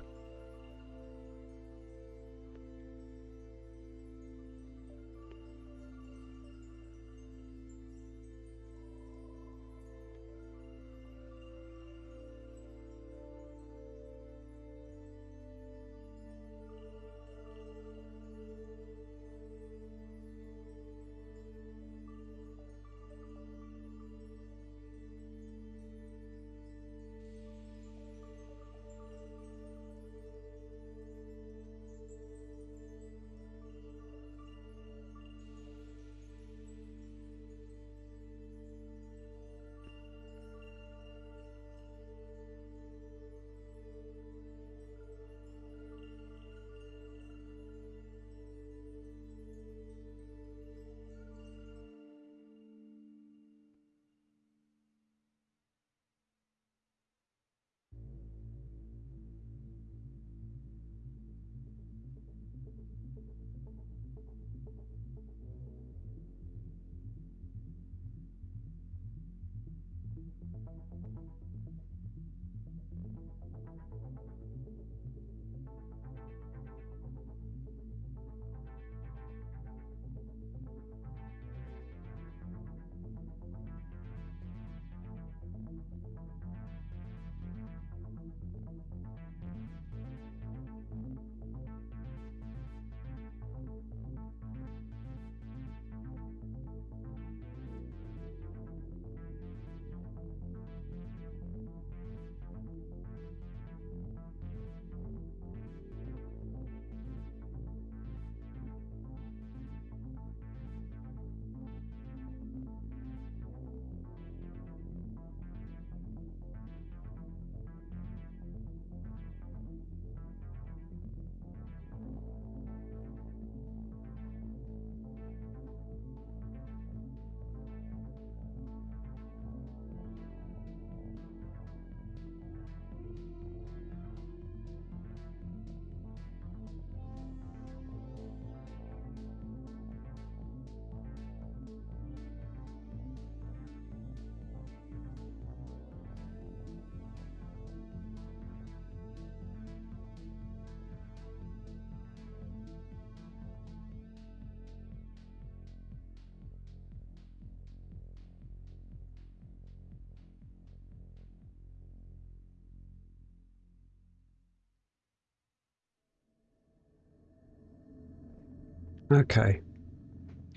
Okay,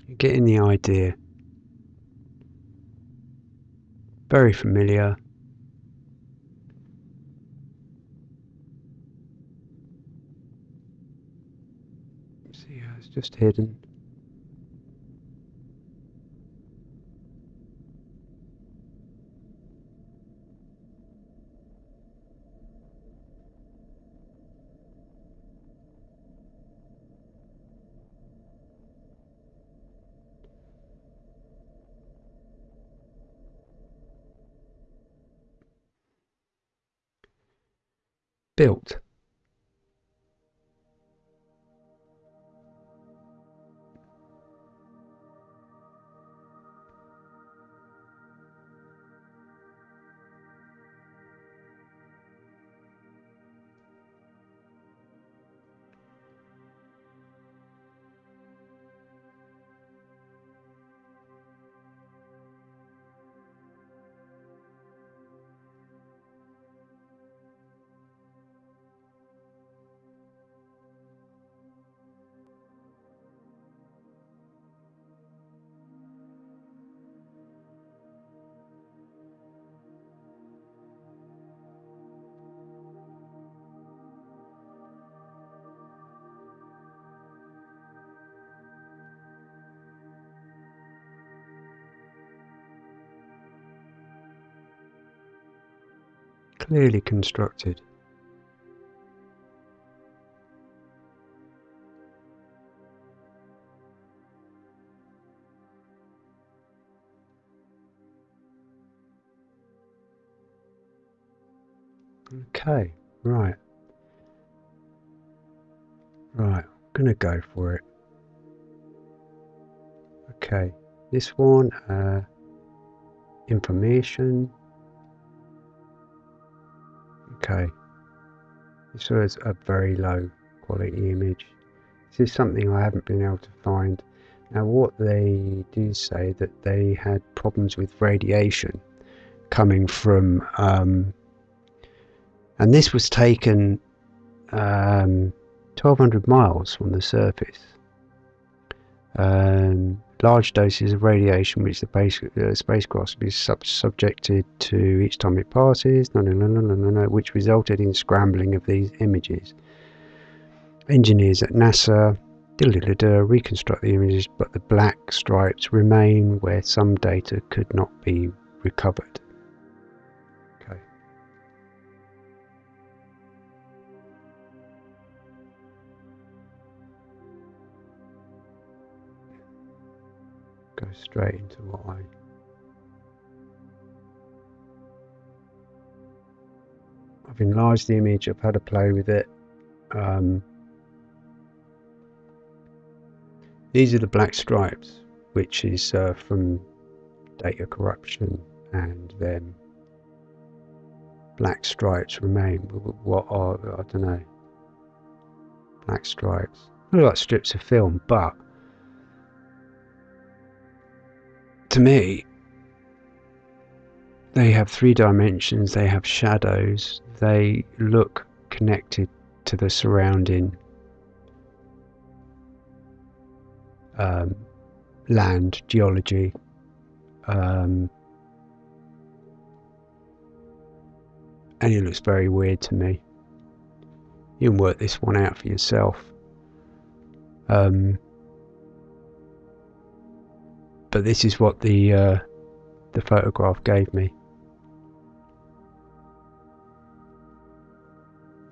you're getting the idea. Very familiar. See how it's just hidden. Built. Clearly constructed. Okay, right. Right, I'm going to go for it. Okay, this one, uh, information. Okay, This was a very low quality image. This is something I haven't been able to find. Now what they do say that they had problems with radiation coming from um, and this was taken um, 1200 miles from the surface. Um, large doses of radiation which the uh, spacecraft be sub subjected to each time it passes, no, no, no, no, no, no, which resulted in scrambling of these images. Engineers at NASA reconstruct the images, but the black stripes remain where some data could not be recovered. Go straight into what I I've enlarged the image, I've had a play with it. Um, these are the black stripes, which is uh, from data corruption, and then black stripes remain. What are, I don't know, black stripes. Look like strips of film, but to me, they have three dimensions, they have shadows, they look connected to the surrounding um, land, geology. Um, and it looks very weird to me. You can work this one out for yourself. Um, but this is what the uh, the photograph gave me.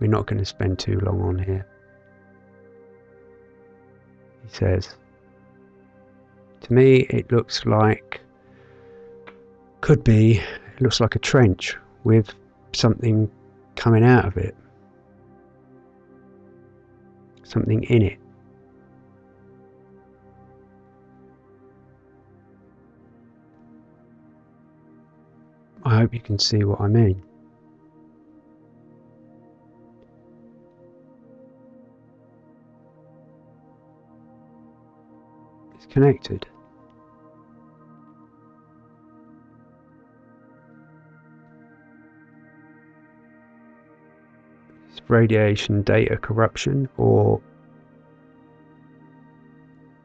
We're not going to spend too long on here. He says, to me it looks like, could be, it looks like a trench with something coming out of it. Something in it. I hope you can see what I mean. It's connected. It's radiation data corruption or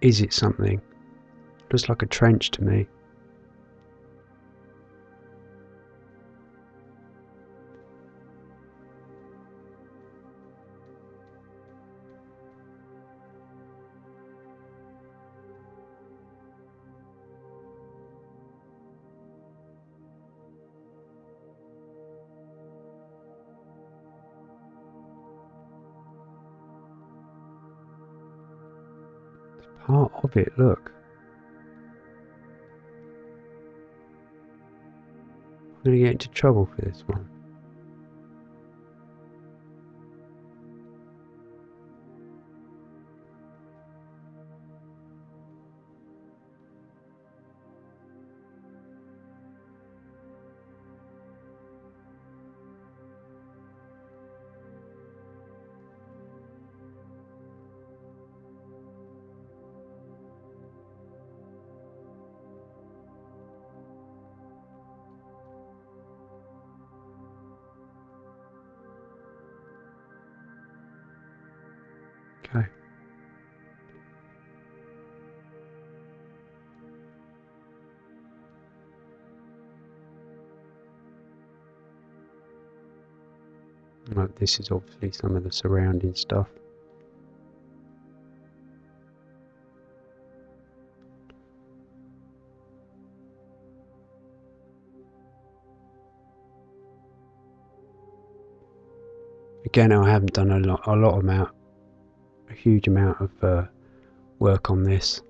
is it something? Looks like a trench to me. Look. I'm to get into trouble for this one. Okay. Right, this is obviously some of the surrounding stuff. Again, I haven't done a lot, a lot amount huge amount of uh, work on this.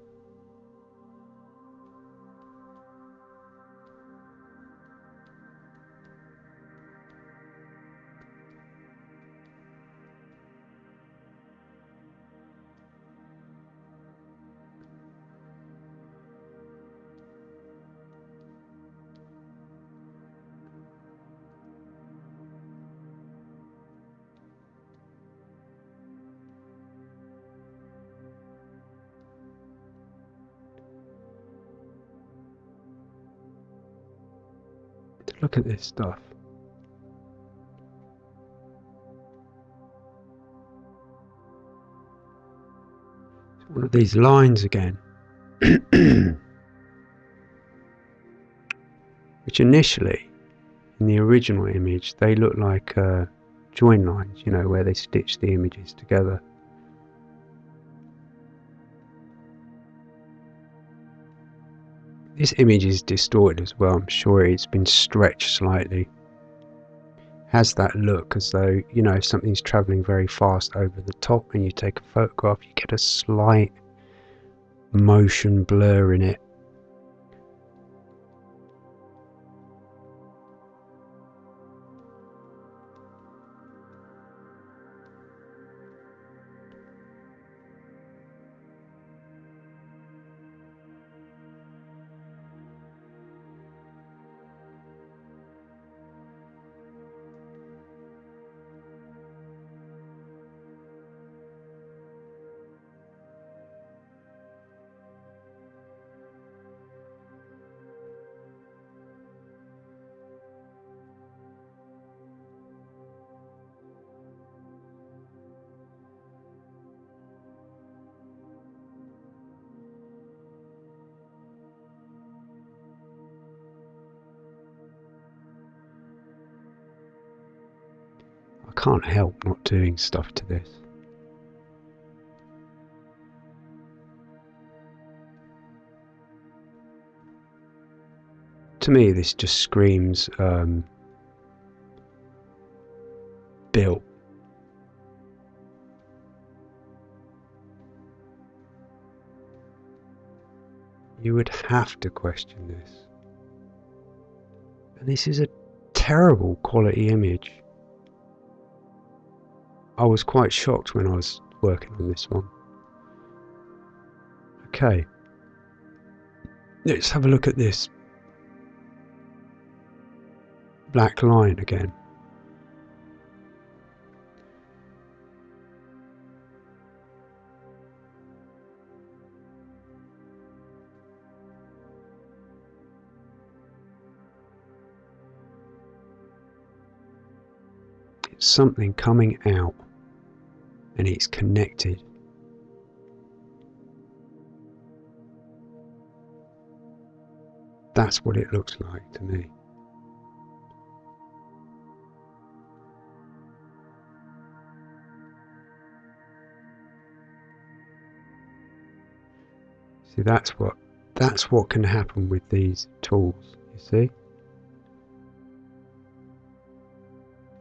Look at this stuff. one of these lines again. Which initially, in the original image, they look like uh, join lines, you know, where they stitch the images together. This image is distorted as well, I'm sure it's been stretched slightly. Has that look as though, you know, if something's travelling very fast over the top and you take a photograph, you get a slight motion blur in it. Can't help not doing stuff to this. To me, this just screams um, built. You would have to question this. And this is a terrible quality image. I was quite shocked when I was working on this one. Okay. Let's have a look at this black line again. It's something coming out and it's connected. That's what it looks like to me. See, that's what that's what can happen with these tools. You see,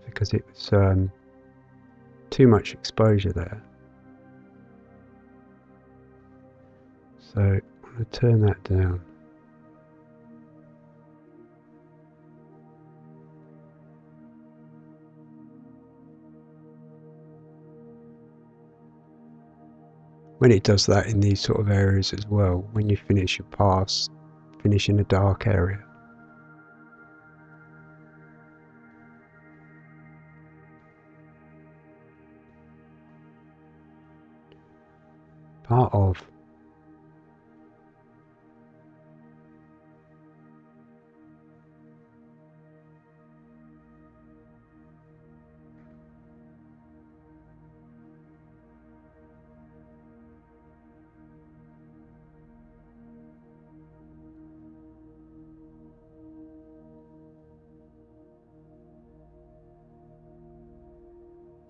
because it's um, too much exposure there. So I'm going to turn that down. When it does that in these sort of areas as well, when you finish your pass, finish in a dark area, part of.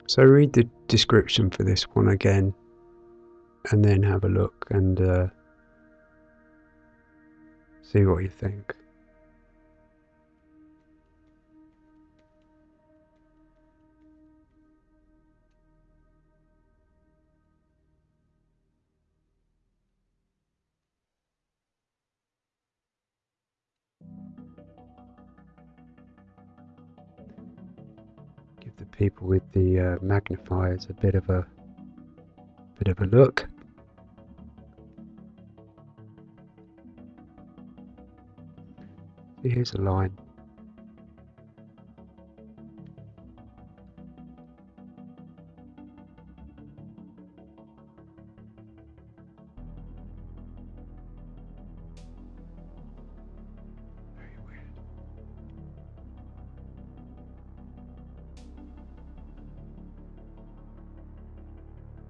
So read the description for this one again and then have a look and uh, see what you think. Give the people with the uh, magnifiers a bit of a bit of a look. Here's a line.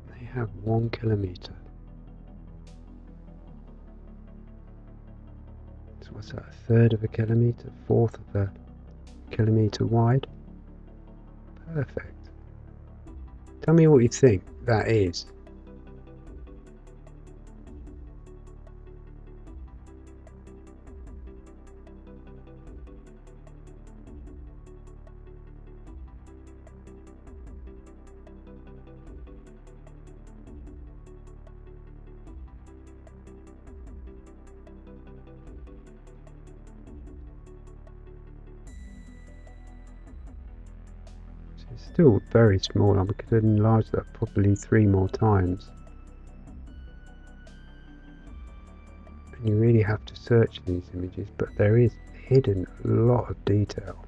They have one kilometer. Third of a kilometer, fourth of a kilometer wide. Perfect. Tell me what you think that is. Very small. I could enlarge that probably three more times. And you really have to search these images, but there is hidden a lot of detail.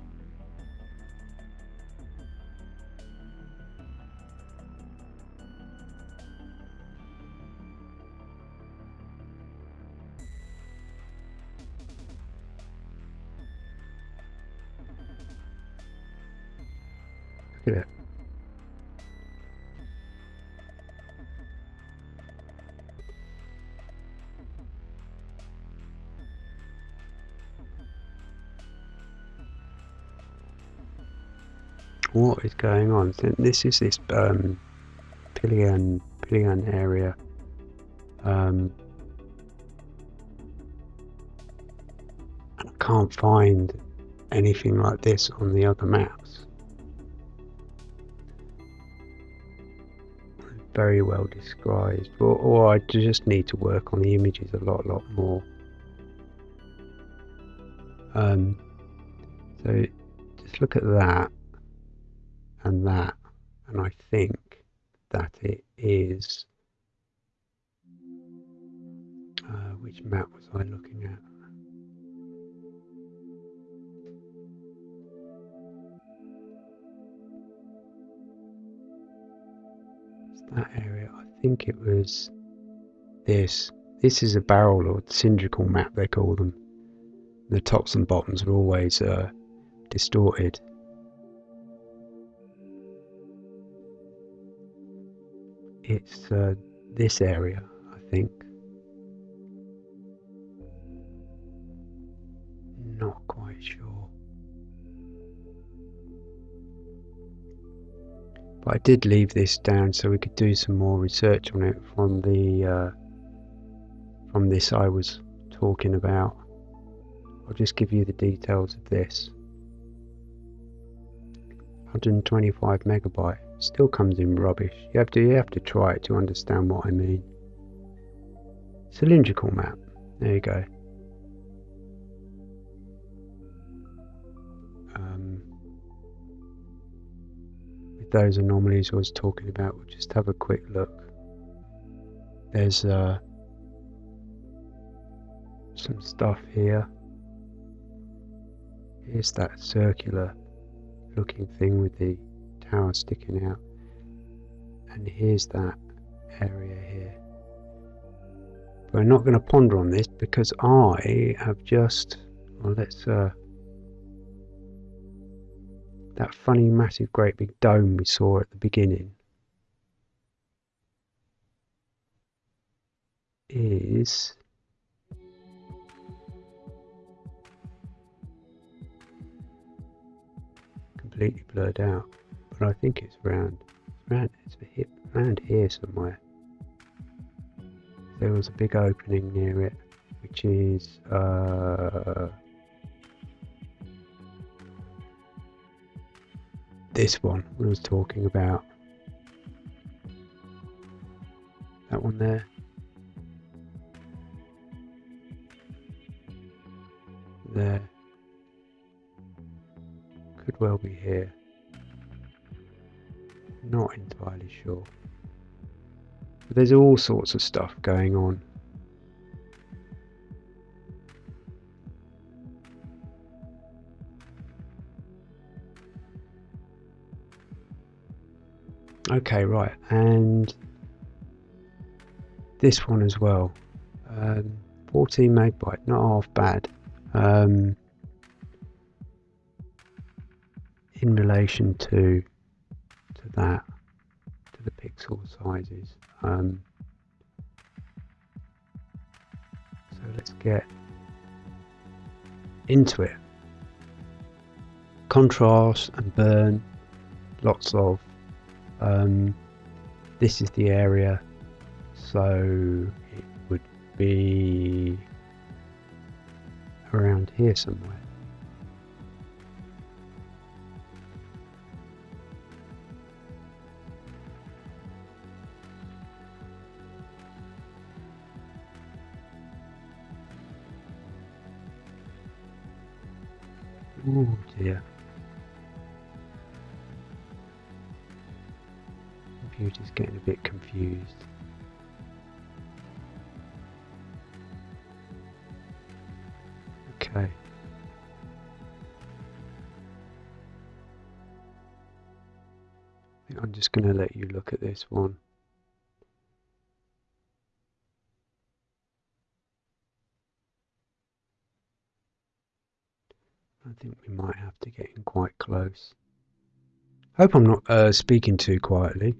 On? This is this um, Pillan Pillan area. Um, and I can't find anything like this on the other maps. very well described, or, or I just need to work on the images a lot, lot more. Um, so just look at that and that, and I think that it is. Uh, which map was I looking at? that area. I think it was this. This is a barrel or cylindrical map, they call them. The tops and bottoms are always uh, distorted. It's uh, this area, I think. Not quite sure. But I did leave this down so we could do some more research on it from the uh, from this I was talking about. I'll just give you the details of this. 125 megabyte still comes in rubbish. You have to you have to try it to understand what I mean. Cylindrical map. There you go. With those anomalies I was talking about, we'll just have a quick look. There's uh, some stuff here. Here's that circular looking thing with the tower sticking out. And here's that area here. I'm not going to ponder on this because I have just, well, let's uh, that funny, massive, great big dome we saw at the beginning is completely blurred out, but I think it's around, around, it's hip, around here somewhere. There was a big opening near it, which is uh, this one I was talking about. That one there. There. Could well be here. Not entirely sure. But there's all sorts of stuff going on. Okay, right, and this one as well. Um, 14 megabyte, not half bad. Um, in relation to that, to the pixel sizes. Um, so let's get into it. Contrast and burn, lots of. Um, this is the area, so it would be around here somewhere. Oh dear. Computer's getting a bit confused. Okay. I'm just going to let you look at this one. I think we might have to get in quite close. Hope I'm not uh, speaking too quietly.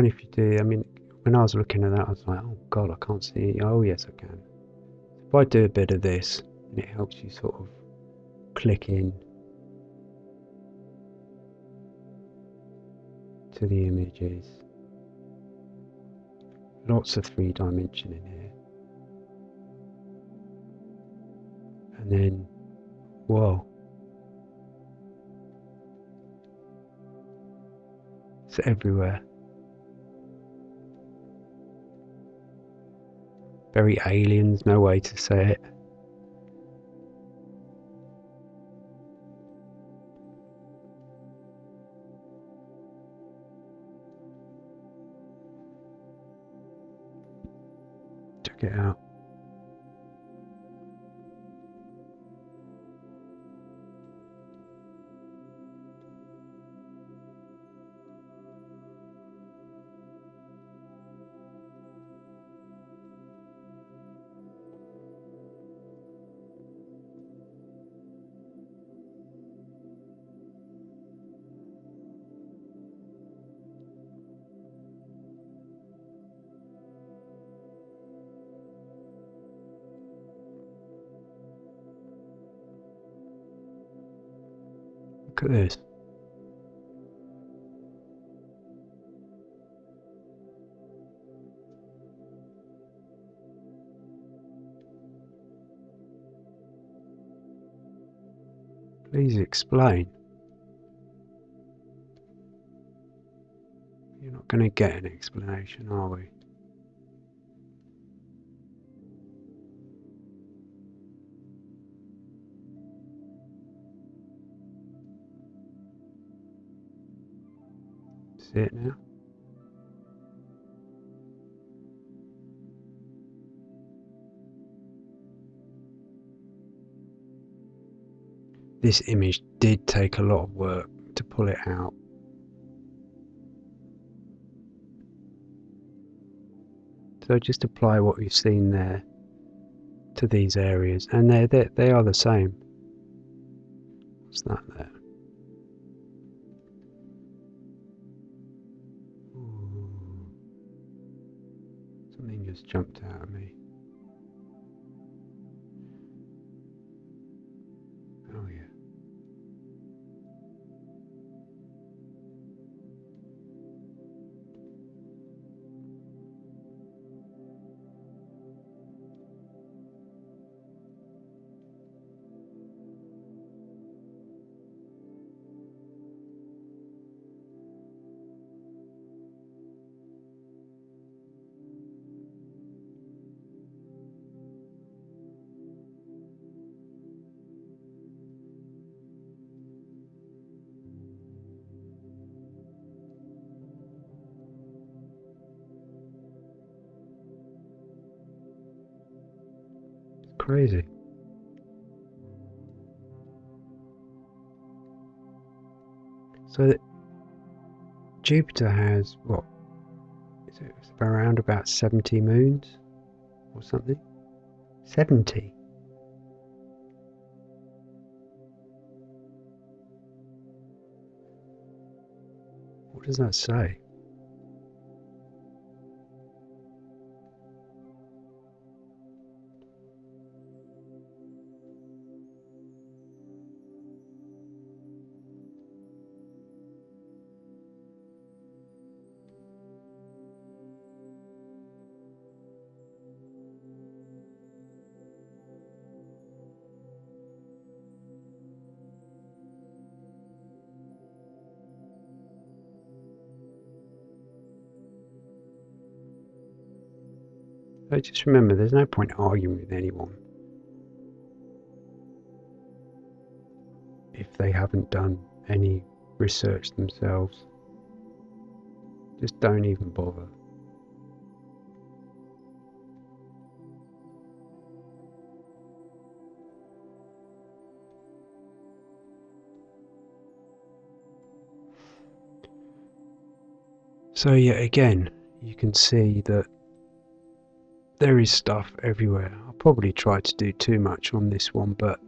Fine if you do. I mean, when I was looking at that, I was like, oh god, I can't see. Oh yes, I can. If I do a bit of this, and it helps you sort of click in to the images. Lots of three dimension in here. And then, whoa. It's everywhere. Very aliens, no way to say it. Please explain. You're not going to get an explanation, are we? It now? This image did take a lot of work to pull it out. So just apply what we've seen there to these areas and they're, they're, they are the same. What's that there? Jumped out at me. Crazy. So Jupiter has what? Is it around about 70 moons or something? 70. What does that say? Just remember, there's no point arguing with anyone if they haven't done any research themselves. Just don't even bother. So yeah, again, you can see that there is stuff everywhere. I'll probably try to do too much on this one, but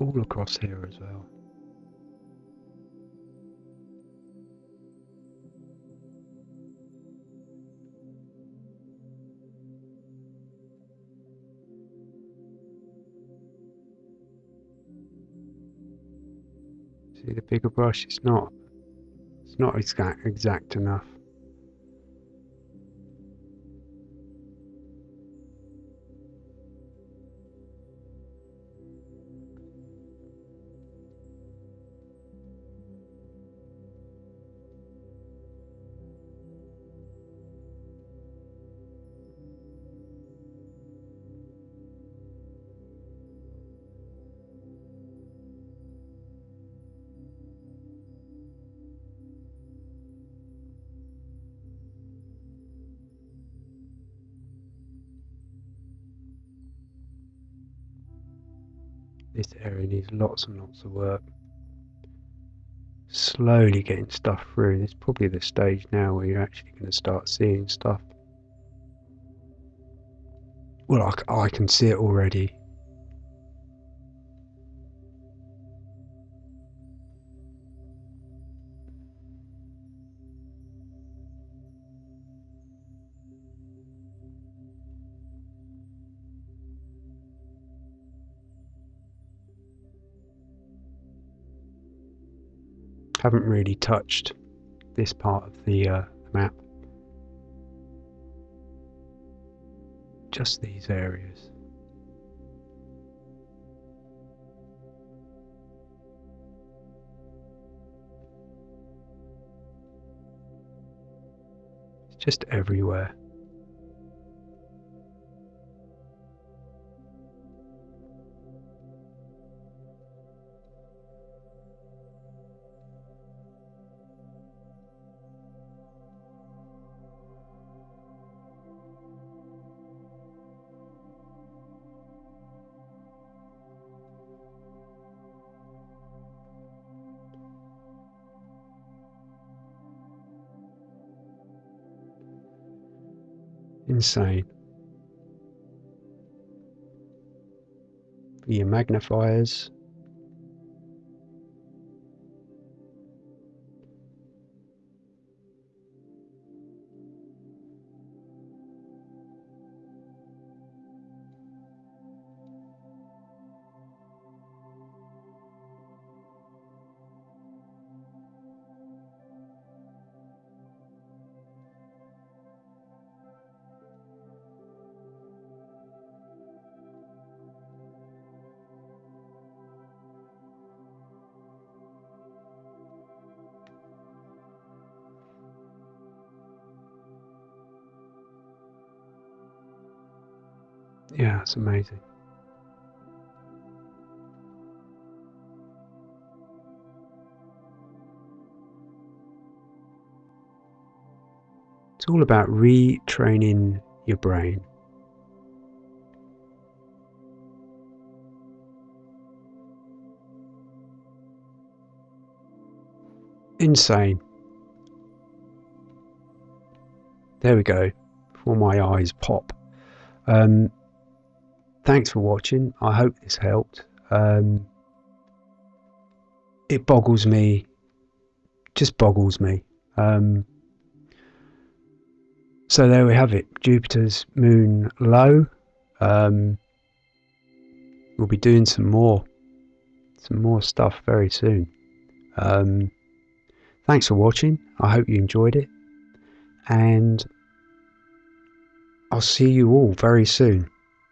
all across here as well. See the bigger brush, it's not, it's not exact, exact enough. Needs lots and lots of work. Slowly getting stuff through. Is probably the stage now where you're actually going to start seeing stuff. Well, I, I can see it already. Haven't really touched this part of the uh, map. Just these areas. It's just everywhere. Insane. For your magnifiers, It's amazing. It's all about retraining your brain. Insane. There we go. Before my eyes pop. Um, thanks for watching. I hope this helped. Um, it boggles me, just boggles me. Um, so there we have it. Jupiter's moon Io. Um, we'll be doing some more, some more stuff very soon. Um, thanks for watching. I hope you enjoyed it, and I'll see you all very soon.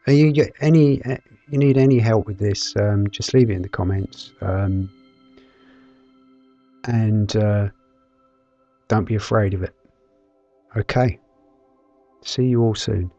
You get any? Uh, you need any help with this? Um, just leave it in the comments. Um, and uh, don't be afraid of it. Okay. See you all soon.